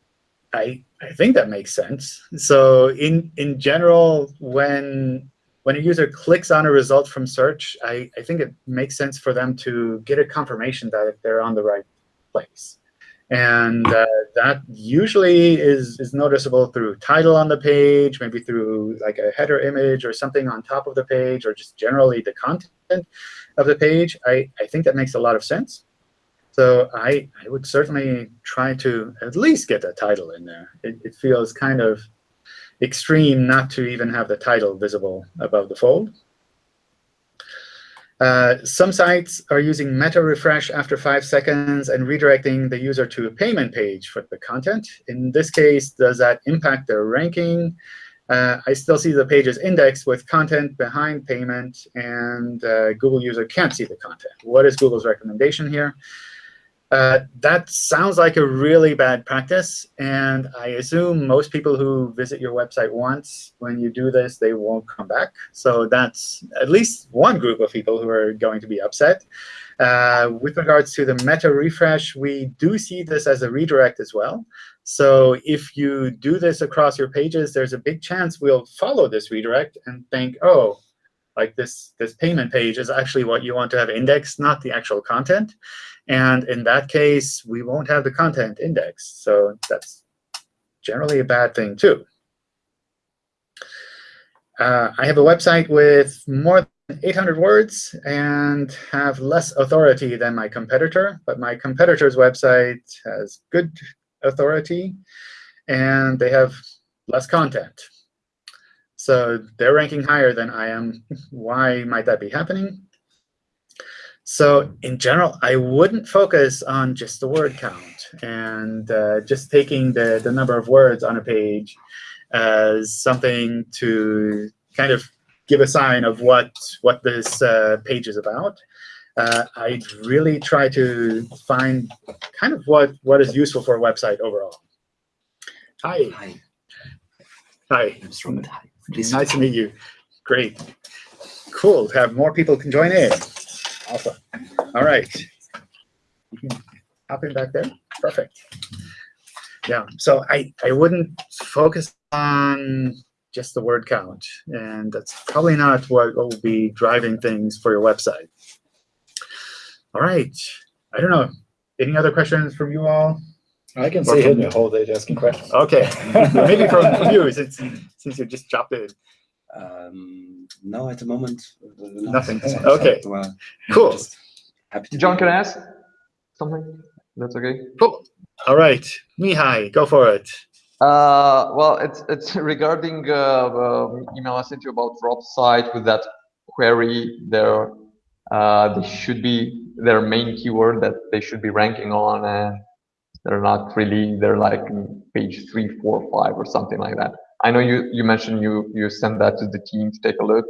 [SPEAKER 1] I, I think that makes sense. So in, in general, when, when a user clicks on a result from search, I, I think it makes sense for them to get a confirmation that they're on the right place. And uh, that usually is, is noticeable through title on the page, maybe through like a header image or something on top of the page, or just generally the content of the page. I, I think that makes a lot of sense. So I, I would certainly try to at least get a title in there. It, it feels kind of extreme not to even have the title visible above the fold. Uh, some sites are using meta refresh after five seconds and redirecting the user to a payment page for the content. In this case, does that impact their ranking? Uh, I still see the pages indexed with content behind payment, and uh, Google user can't see the content. What is Google's recommendation here? Uh, that sounds like a really bad practice. And I assume most people who visit your website once, when you do this, they won't come back. So that's at least one group of people who are going to be upset. Uh, with regards to the meta refresh, we do see this as a redirect as well. So if you do this across your pages, there's a big chance we'll follow this redirect and think, oh, like this, this payment page is actually what you want to have indexed, not the actual content. And in that case, we won't have the content indexed. So that's generally a bad thing, too. Uh, I have a website with more than 800 words and have less authority than my competitor. But my competitor's website has good authority, and they have less content. So they're ranking higher than I am. Why might that be happening? So in general, I wouldn't focus on just the word count and uh, just taking the, the number of words on a page as something to kind of give a sign of what, what this uh, page is about. Uh, I'd really try to find kind of what, what is useful for a website overall. Hi. Hi. Hi. Nice to meet you. Great. Cool. Have more people can join in. Awesome. All right. You can hop in back there. Perfect. Yeah. So I, I wouldn't focus on just the word count. And that's probably not what will be driving things for your website. All right. I don't know. Any other questions from you all?
[SPEAKER 2] I can
[SPEAKER 1] Or
[SPEAKER 2] stay here
[SPEAKER 1] from-
[SPEAKER 2] the whole day asking questions.
[SPEAKER 1] OK. Maybe from from you, since, since you just dropped in.
[SPEAKER 16] Um, no, at the moment, uh,
[SPEAKER 1] Nothing.
[SPEAKER 16] nothing.
[SPEAKER 1] Okay.
[SPEAKER 16] So, uh,
[SPEAKER 1] Cool.
[SPEAKER 16] happy to
[SPEAKER 7] John, can I ask something? That's okay.
[SPEAKER 1] Cool. All right. Mihai, go for it.
[SPEAKER 7] Uh, well, it's it's regarding uh, the email I sent you about Rob site with that query. There, uh, they should be their main keyword that they should be ranking on, and they're not really. They're like page three, four, five, or something like that. I know you you mentioned you you sent that to the team to take a look.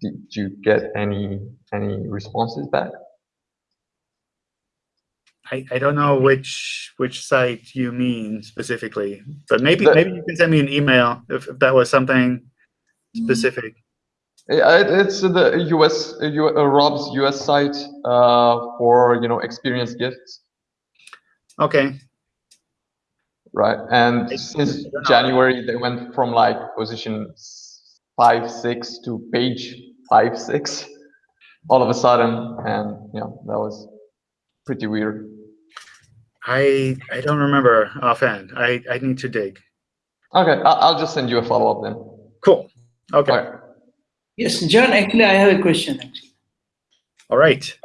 [SPEAKER 7] did you get any any responses back?
[SPEAKER 1] I, I don't know which which site you mean specifically, but maybe
[SPEAKER 7] The-
[SPEAKER 1] maybe you can send me an email if, if that was something specific.
[SPEAKER 7] Yeah, it's the US uh, U- uh, Rob's US site uh, for you know experience gifts,
[SPEAKER 1] Okay,
[SPEAKER 7] right? And since January, they went from like position five six to page five six, all of a sudden, and yeah, that was pretty weird.
[SPEAKER 1] I I don't remember offhand. I I need to dig.
[SPEAKER 7] Okay, I- I'll just send you a follow up then.
[SPEAKER 1] Cool. Okay.
[SPEAKER 17] Yes, John, actually, I have a question. Actually.
[SPEAKER 1] All right.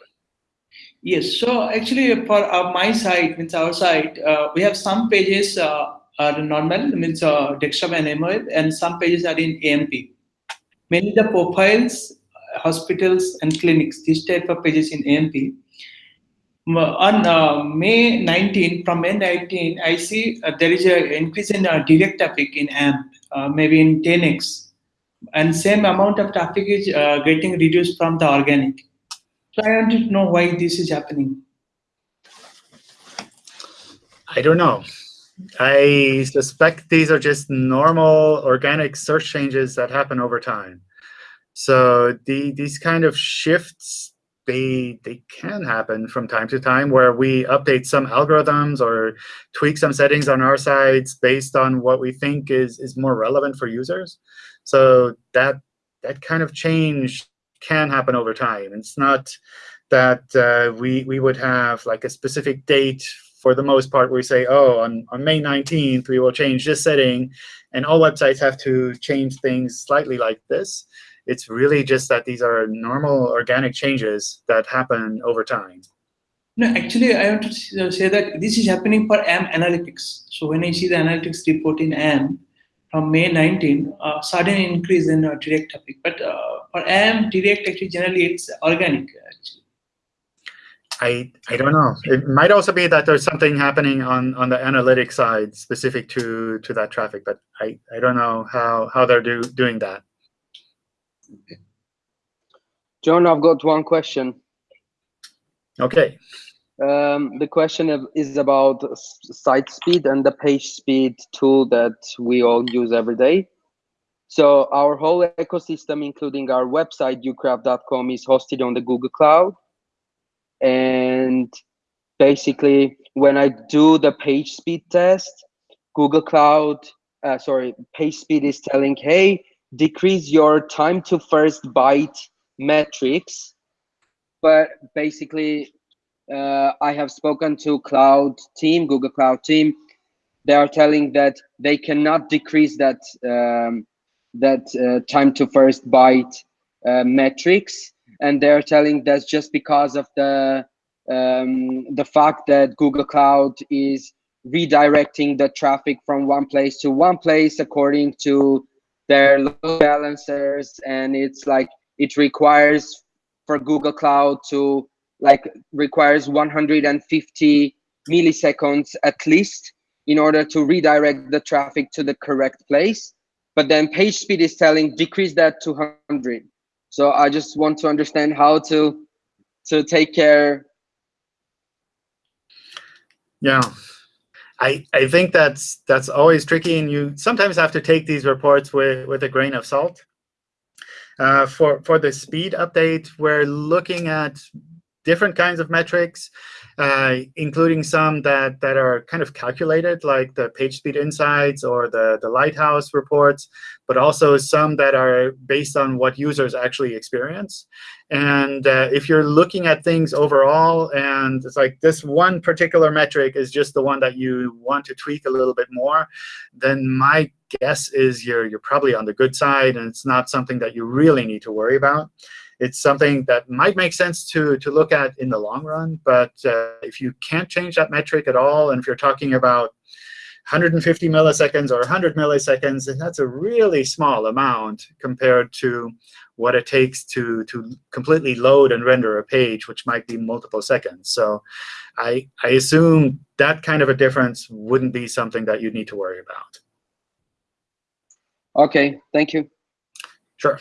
[SPEAKER 17] Yes, so actually for uh, my site, means our site, uh, we have some pages uh, are normal, means uh, desktop and MOF, and some pages are in AMP. Mainly the profiles, hospitals and clinics, this type of pages in AMP. On uh, May 19, from May 19, I see uh, there is an increase in uh, direct traffic in AMP, maybe in 10x. And same amount of traffic is getting reduced from the organic. So I want to know why this is happening.
[SPEAKER 1] I don't know. I suspect these are just normal organic search changes that happen over time. So the, these kind of shifts, they, they can happen from time to time where we update some algorithms or tweak some settings on our sites based on what we think is, is more relevant for users. So that, that kind of change can happen over time. It's not that uh, we, we would have like a specific date for the most part, we say, oh, on, on May 19th, we will change this setting, and all websites have to change things slightly like this. It's really just that these are normal organic changes that happen over time.
[SPEAKER 17] No, actually, I want to say that this is happening for AM analytics. So when I see the analytics report in AM from May 19, uh, sudden increase in uh, direct traffic. But uh, for AM direct, actually, generally it's organic. Actually.
[SPEAKER 1] I, I don't know. It might also be that there's something happening on, on the analytics side specific to, to that traffic, but I, I don't know how, how they're do, doing that.
[SPEAKER 13] John, I've got one question.
[SPEAKER 1] Okay.
[SPEAKER 13] Um, the question is about site speed and the page speed tool that we all use every day. So our whole ecosystem, including our website, ucraft.com, is hosted on the Google Cloud. And basically, when I do the page speed test, Google Cloud, uh, sorry, page speed is telling, hey, decrease your time to first byte metrics. But basically, uh, I have spoken to cloud team, Google Cloud team. They are telling that they cannot decrease that um, that uh, time to first byte uh, metrics, and they're telling that's just because of the um, the fact that Google Cloud is redirecting the traffic from one place to one place according to their load balancers, and it's like it requires for Google Cloud to like requires 150 milliseconds at least in order to redirect the traffic to the correct place. But then page speed is telling decrease that to 100. So I just want to understand how to to take care.
[SPEAKER 1] Yeah. I, I think that's that's always tricky, and you sometimes have to take these reports with, with a grain of salt. Uh, for for the speed update, we're looking at different kinds of metrics, uh, including some that that are kind of calculated, like the page speed insights or the the Lighthouse reports, but also some that are based on what users actually experience. And uh, if you're looking at things overall, and it's like this one particular metric is just the one that you want to tweak a little bit more, then my guess is you're you're probably on the good side, and it's not something that you really need to worry about. It's something that might make sense to to look at in the long run, but uh, if you can't change that metric at all, and if you're talking about 150 milliseconds or 100 milliseconds, and that's a really small amount compared to what it takes to, to completely load and render a page, which might be multiple seconds. So I, I assume that kind of a difference wouldn't be something that you'd need to worry about.
[SPEAKER 13] Okay, thank you.
[SPEAKER 1] Sure.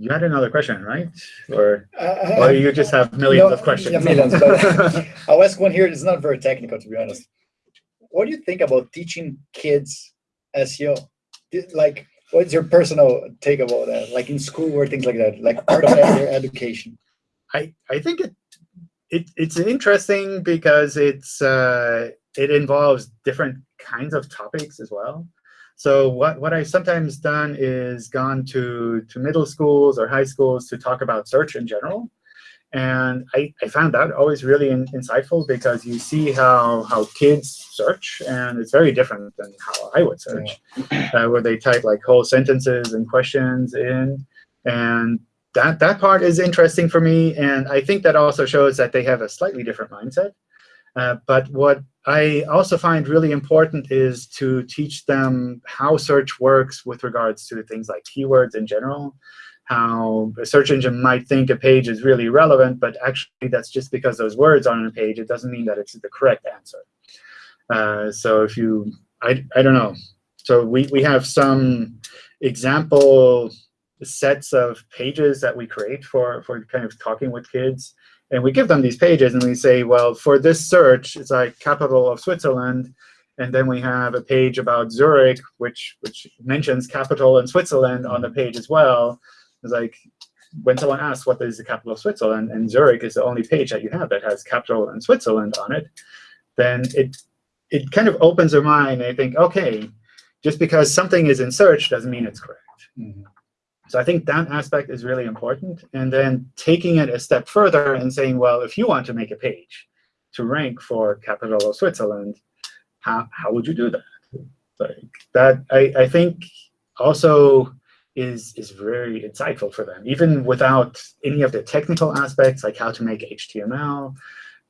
[SPEAKER 1] You had another question, right? Or,
[SPEAKER 2] Uh,
[SPEAKER 1] or you just have millions
[SPEAKER 2] no,
[SPEAKER 1] of questions?
[SPEAKER 2] Yeah, millions. But I'll ask one here. It's not very technical, to be honest. What do you think about teaching kids SEO? Like, what's your personal take about that? Like in school or things like that, like part of their education.
[SPEAKER 1] I, I think it, it it's interesting because it's uh, it involves different kinds of topics as well. So what, what I've sometimes done is gone to, to middle schools or high schools to talk about search in general. And I, I found that always really in, insightful because you see how, how kids search, and it's very different than how I would search, uh, where they type like whole sentences and questions in. And that, that part is interesting for me. And I think that also shows that they have a slightly different mindset. Uh, but what I also find really important is to teach them how search works with regards to things like keywords in general, how a search engine might think a page is really relevant, but actually that's just because those words are on a page. It doesn't mean that it's the correct answer. Uh, so if you, I, I don't know. So we, we have some example sets of pages that we create for, for kind of talking with kids. And we give them these pages, and we say, well, for this search, it's like capital of Switzerland. And then we have a page about Zurich, which, which mentions capital in Switzerland on the mm. page as well. It's like when someone asks what is the capital of Switzerland, and Zurich is the only page that you have that has capital in Switzerland on it, then it, it kind of opens their mind. They think, OK, just because something is in search doesn't mean it's correct. Mm-hmm. So I think that aspect is really important. And then taking it a step further and saying, well, if you want to make a page to rank for capital of Switzerland, how, how would you do that? Like that, I, I think also is, is very insightful for them, even without any of the technical aspects, like how to make HTML,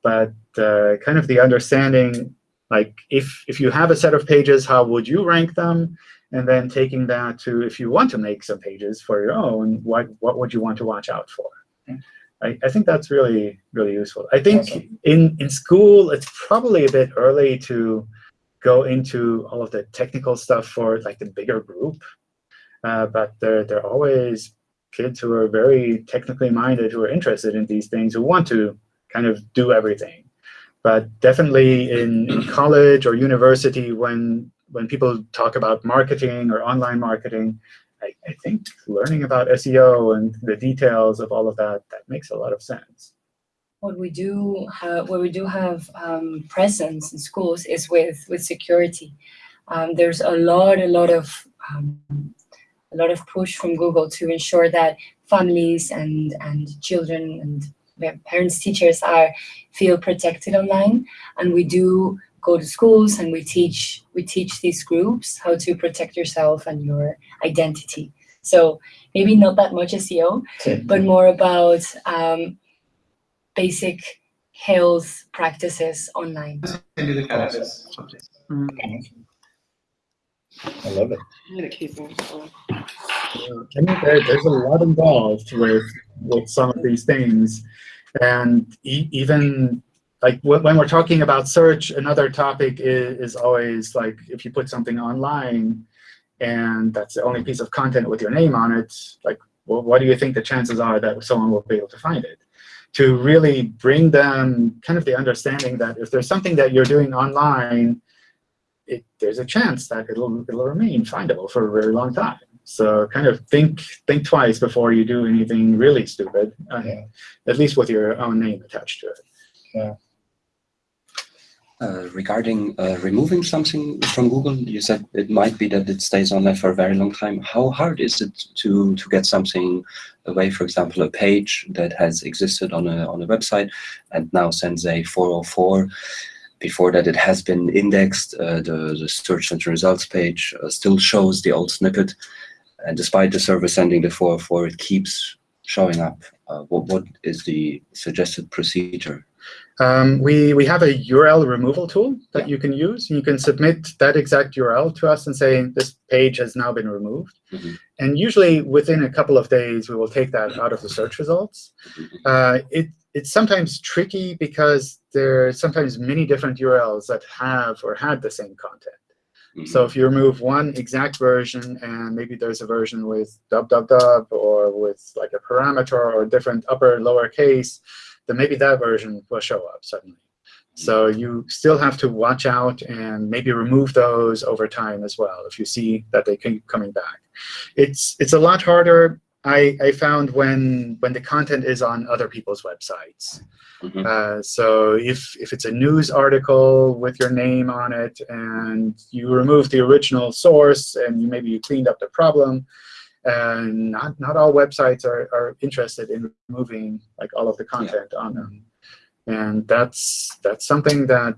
[SPEAKER 1] but uh, kind of the understanding, like if, if you have a set of pages, how would you rank them? And then taking that to if you want to make some pages for your own, what what would you want to watch out for? I, I think that's really really useful. I think
[SPEAKER 2] Awesome.
[SPEAKER 1] in in school it's probably a bit early to go into all of the technical stuff for like the bigger group, uh, but there there are always kids who are very technically minded who are interested in these things who want to kind of do everything. But definitely in, in college or university, when when people talk about marketing or online marketing, I, I think learning about SEO and the details of all of that, that makes a lot of sense.
[SPEAKER 5] what we do have, where we do have um, presence in schools is with with security. Um, there's a lot, a lot of um, a lot of push from Google to ensure that families and and children and parents, teachers are feel protected online, and we do go to schools and we teach we teach these groups how to protect yourself and your identity. So maybe not that much SEO, but more about um, basic health practices online.
[SPEAKER 2] I love it.
[SPEAKER 4] I'm gonna keep them.
[SPEAKER 1] I mean, there, there's a lot involved with with some of these things, and e even like when, we're talking about search, another topic is, is always like if you put something online, and that's the only piece of content with your name on it, like well, what do you think the chances are that someone will be able to find it? To really bring them kind of the understanding that if there's something that you're doing online, it, there's a chance that it'll it'll remain findable for a very long time. So kind of think think twice before you do anything really stupid, uh, at least with your own name attached to it.
[SPEAKER 2] Yeah.
[SPEAKER 16] Uh, regarding uh, removing something from Google, you said it might be that it stays on there for a very long time. How hard is it to to get something away? For example, a page that has existed on a on a website and now sends a 404. Before that, it has been indexed. Uh, the the search engine results page uh, still shows the old snippet, and despite the server sending the 404, it keeps showing up. Uh, what what is the suggested procedure?
[SPEAKER 1] Um, we, we have a URL removal tool that you can use. You can submit that exact URL to us and say, this page has now been removed. And usually within a couple of days, we will take that out of the search results. Uh, it, it's sometimes tricky because there are sometimes many different URLs that have or had the same content. So if you remove one exact version and maybe there's a version with dub dub dub or with like a parameter or different upper lower case, then maybe that version will show up suddenly. So you still have to watch out and maybe remove those over time as well if you see that they keep coming back. It's it's a lot harder. I, I found when when the content is on other people's websites. Uh, so if if it's a news article with your name on it and you remove the original source and you maybe you cleaned up the problem, and not not all websites are, are interested in removing like all of the content on them. And that's that's something that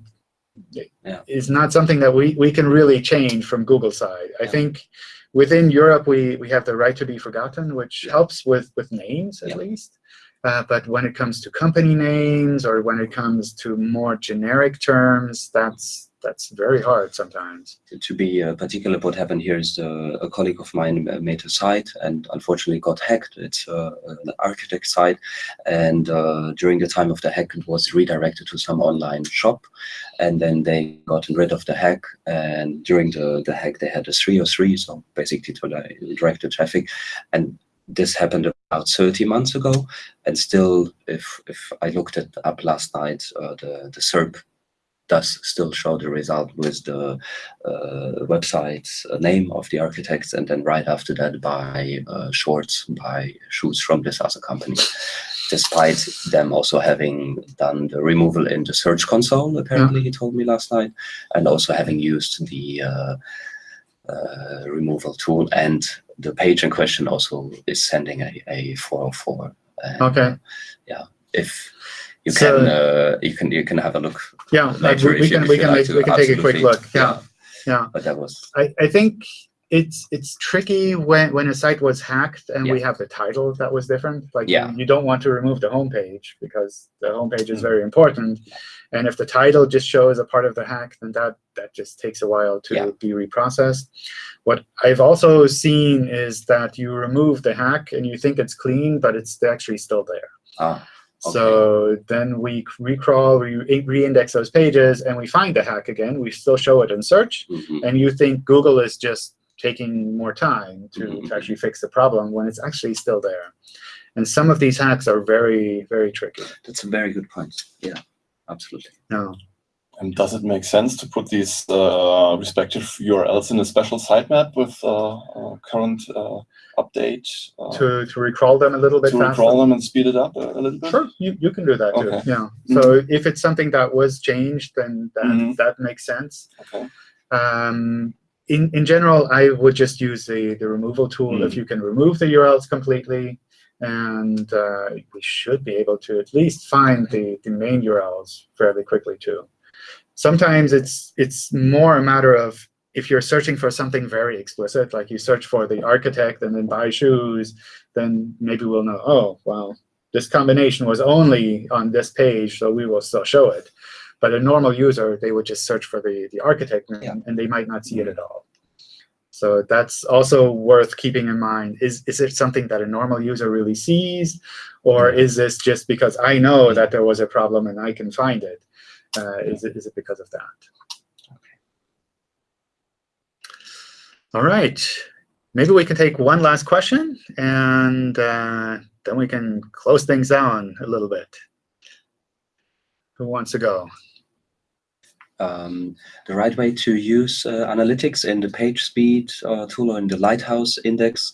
[SPEAKER 1] is not something that we, we can really change from Google side. I think within Europe we, we have the right to be forgotten, which helps with, with names at least. Uh, but when it comes to company names or when it comes to more generic terms, that's that's very hard sometimes.
[SPEAKER 16] To be uh, particular, what happened here is uh, a colleague of mine made a site and unfortunately got hacked. It's uh, an architect site, and uh, during the time of the hack, it was redirected to some online shop, and then they got rid of the hack. And during the the hack, they had a 303, so basically to direct the traffic, and this happened about 30 months ago, and still, if if I looked it up last night, uh, the the SERP does still show the result with the uh, website uh, name of the architects, and then right after that by uh, shorts, by shoes from this other company. Despite them also having done the removal in the search console, apparently he told me last night, and also having used the uh, uh, removal tool, and the page in question also is sending a, a 404. And,
[SPEAKER 1] okay.
[SPEAKER 16] Yeah. If you
[SPEAKER 1] So-
[SPEAKER 16] can uh, you can you can have a look.
[SPEAKER 1] Yeah,
[SPEAKER 16] later
[SPEAKER 1] we, we can we can
[SPEAKER 16] like
[SPEAKER 1] make, we can take a quick look. Yeah, yeah.
[SPEAKER 16] But that was
[SPEAKER 1] I, I think it's it's tricky when when a site was hacked and we have the title that was different. Like
[SPEAKER 16] Yeah.
[SPEAKER 1] you don't want to remove the homepage because the homepage is very important. And if the title just shows a part of the hack, then that that just takes a while to be reprocessed. What I've also seen is that you remove the hack and you think it's clean, but it's actually still there.
[SPEAKER 16] Ah,
[SPEAKER 1] So then we recrawl, we re-index those pages, and we find the hack again. We still show it in search,
[SPEAKER 16] Mm-hmm.
[SPEAKER 1] and you think Google is just taking more time to, to actually fix the problem when it's actually still there. And some of these hacks are very, very tricky.
[SPEAKER 16] That's a very good point. Yeah, absolutely.
[SPEAKER 1] No.
[SPEAKER 3] And does it make sense to put these uh, respective URLs in a special sitemap with uh, uh, current uh, update? Uh,
[SPEAKER 1] To, to recrawl them a little bit
[SPEAKER 3] to
[SPEAKER 1] faster.
[SPEAKER 3] recrawl them and speed it up a, a little bit?
[SPEAKER 1] Sure, you, you can do that too.
[SPEAKER 3] Okay.
[SPEAKER 1] Yeah.
[SPEAKER 3] Mhm.
[SPEAKER 1] So if it's something that was changed, then that,
[SPEAKER 3] Mhm.
[SPEAKER 1] that makes sense.
[SPEAKER 3] Okay.
[SPEAKER 1] Um, in, in general, I would just use the, the removal tool if
[SPEAKER 3] Mm.
[SPEAKER 1] you can remove the URLs completely. And uh, we should be able to at least find the, the main URLs fairly quickly too. Sometimes it's it's more a matter of if you're searching for something very explicit, like you search for the architect and then buy shoes, then maybe we'll know, oh, well, this combination was only on this page, so we will still show it. But a normal user, they would just search for the, the architect name, and they might not see it at all. So that's also worth keeping in mind. Is, is it something that a normal user really sees? Or is this just because I know that there was a problem and I can find it? Uh, is it? Is it because of that? Okay. All right. Maybe we can take one last question, and uh, then we can close things down a little bit. Who wants to go?
[SPEAKER 16] um, the right way to use uh, analytics in the page speed uh, tool or in the Lighthouse index.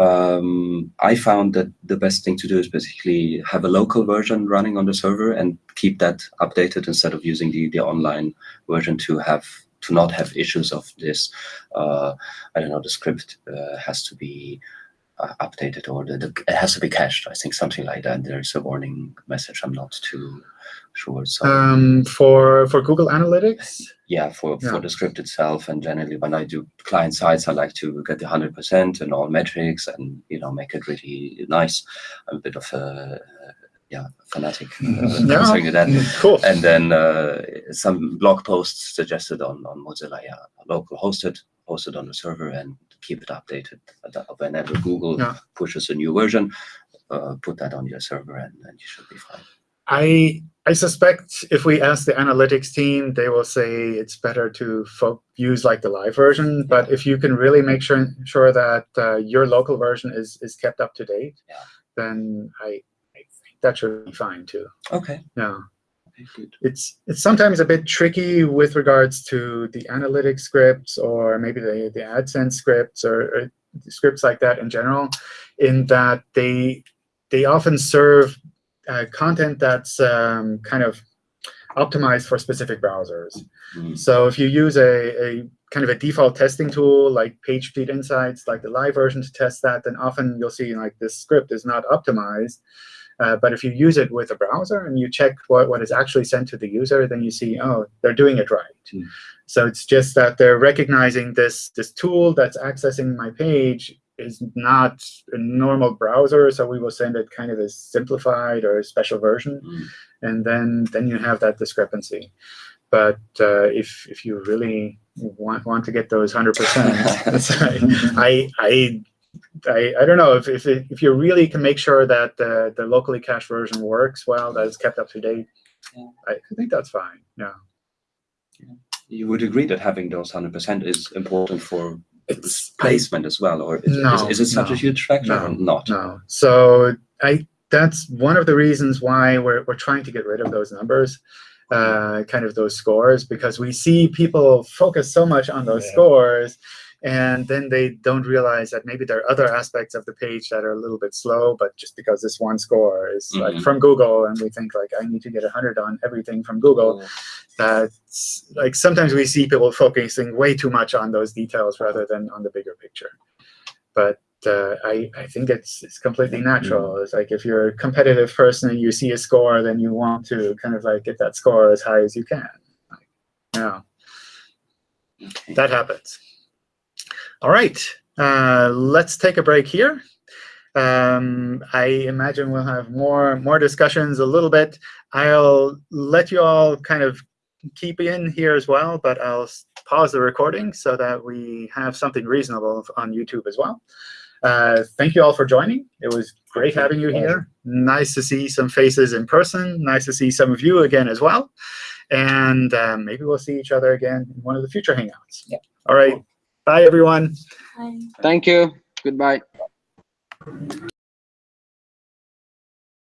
[SPEAKER 16] Um, I found that the best thing to do is basically have a local version running on the server and keep that updated instead of using the, the online version to have to not have issues of this. Uh, I don't know, the script uh, has to be uh, updated or the, the, it has to be cached. I think something like that. There's a warning message. I'm not too sure. So
[SPEAKER 1] Um, for for Google Analytics,
[SPEAKER 16] yeah, for,
[SPEAKER 1] Yeah.
[SPEAKER 16] for the script itself. And generally, when I do client sites, I like to get the hundred percent and all metrics, and you know, make it really nice. I'm a bit of a yeah fanatic uh,
[SPEAKER 1] Yeah.
[SPEAKER 16] concerning that.
[SPEAKER 1] Cool.
[SPEAKER 16] And then uh, some blog posts suggested on on Mozilla, yeah, local hosted, hosted on the server, and keep it updated Uh, whenever Google
[SPEAKER 1] Yeah.
[SPEAKER 16] pushes a new version. Uh, put that on your server, and, and you should be fine.
[SPEAKER 1] I I suspect if we ask the analytics team, they will say it's better to use like the live version. But if you can really make sure sure that uh, your local version is is kept up to date,
[SPEAKER 16] yeah.
[SPEAKER 1] then I, I think that should be fine too.
[SPEAKER 16] Okay.
[SPEAKER 1] Yeah.
[SPEAKER 16] Good.
[SPEAKER 1] It's it's sometimes a bit tricky with regards to the analytics scripts or maybe the the AdSense scripts or, or scripts like that in general, in that they they often serve uh, content that's um, kind of optimized for specific browsers.
[SPEAKER 16] Mm.
[SPEAKER 1] So if you use a, a kind of a default testing tool like PageSpeed Insights, like the live version to test that, then often you'll see like this script is not optimized. Uh, but if you use it with a browser and you check what, what is actually sent to the user, then you see, oh, they're doing it right.
[SPEAKER 16] Mm.
[SPEAKER 1] So it's just that they're recognizing this, this tool that's accessing my page is not a normal browser, so we will send it kind of a simplified or a special version,
[SPEAKER 16] Mm.
[SPEAKER 1] and then then you have that discrepancy. But uh, if if you really want want to get those hundred percent, I I. I, I don't know if, if if you really can make sure that the, the locally cached version works well, that it's kept up to date,
[SPEAKER 16] Yeah.
[SPEAKER 1] I, I think that's fine. Yeah.
[SPEAKER 16] You would agree that having those 100% is important for placement as well, or is,
[SPEAKER 1] No,
[SPEAKER 16] is, is it such
[SPEAKER 1] no,
[SPEAKER 16] a huge factor
[SPEAKER 1] no,
[SPEAKER 16] or not?
[SPEAKER 1] No. So I that's one of the reasons why we're we're trying to get rid of those numbers, uh, kind of those scores, because we see people focus so much on those
[SPEAKER 2] Yeah.
[SPEAKER 1] scores, and then they don't realize that maybe there are other aspects of the page that are a little bit slow, but just because this one score is like
[SPEAKER 16] Mhm.
[SPEAKER 1] from Google, and we think like I need to get 100 on everything from Google, that's like sometimes we see people focusing way too much on those details rather than on the bigger picture. But uh, I, I think it's it's completely natural. It's like if you're a competitive person and you see a score, then you want to kind of like get that score as high as you can. Like, yeah,
[SPEAKER 16] Okay.
[SPEAKER 1] that happens. All right, uh, let's take a break here. Um, I imagine we'll have more more discussions a little bit. I'll let you all kind of keep in here as well, but I'll pause the recording so that we have something reasonable on YouTube as well. Uh, thank you all for joining. It was great having you here. Nice to see some faces in person. Nice to see some of you again as well. And um, maybe we'll see each other again in one of the future Hangouts.
[SPEAKER 2] Yeah.
[SPEAKER 1] All right. Bye, everyone.
[SPEAKER 13] Thank you. Goodbye.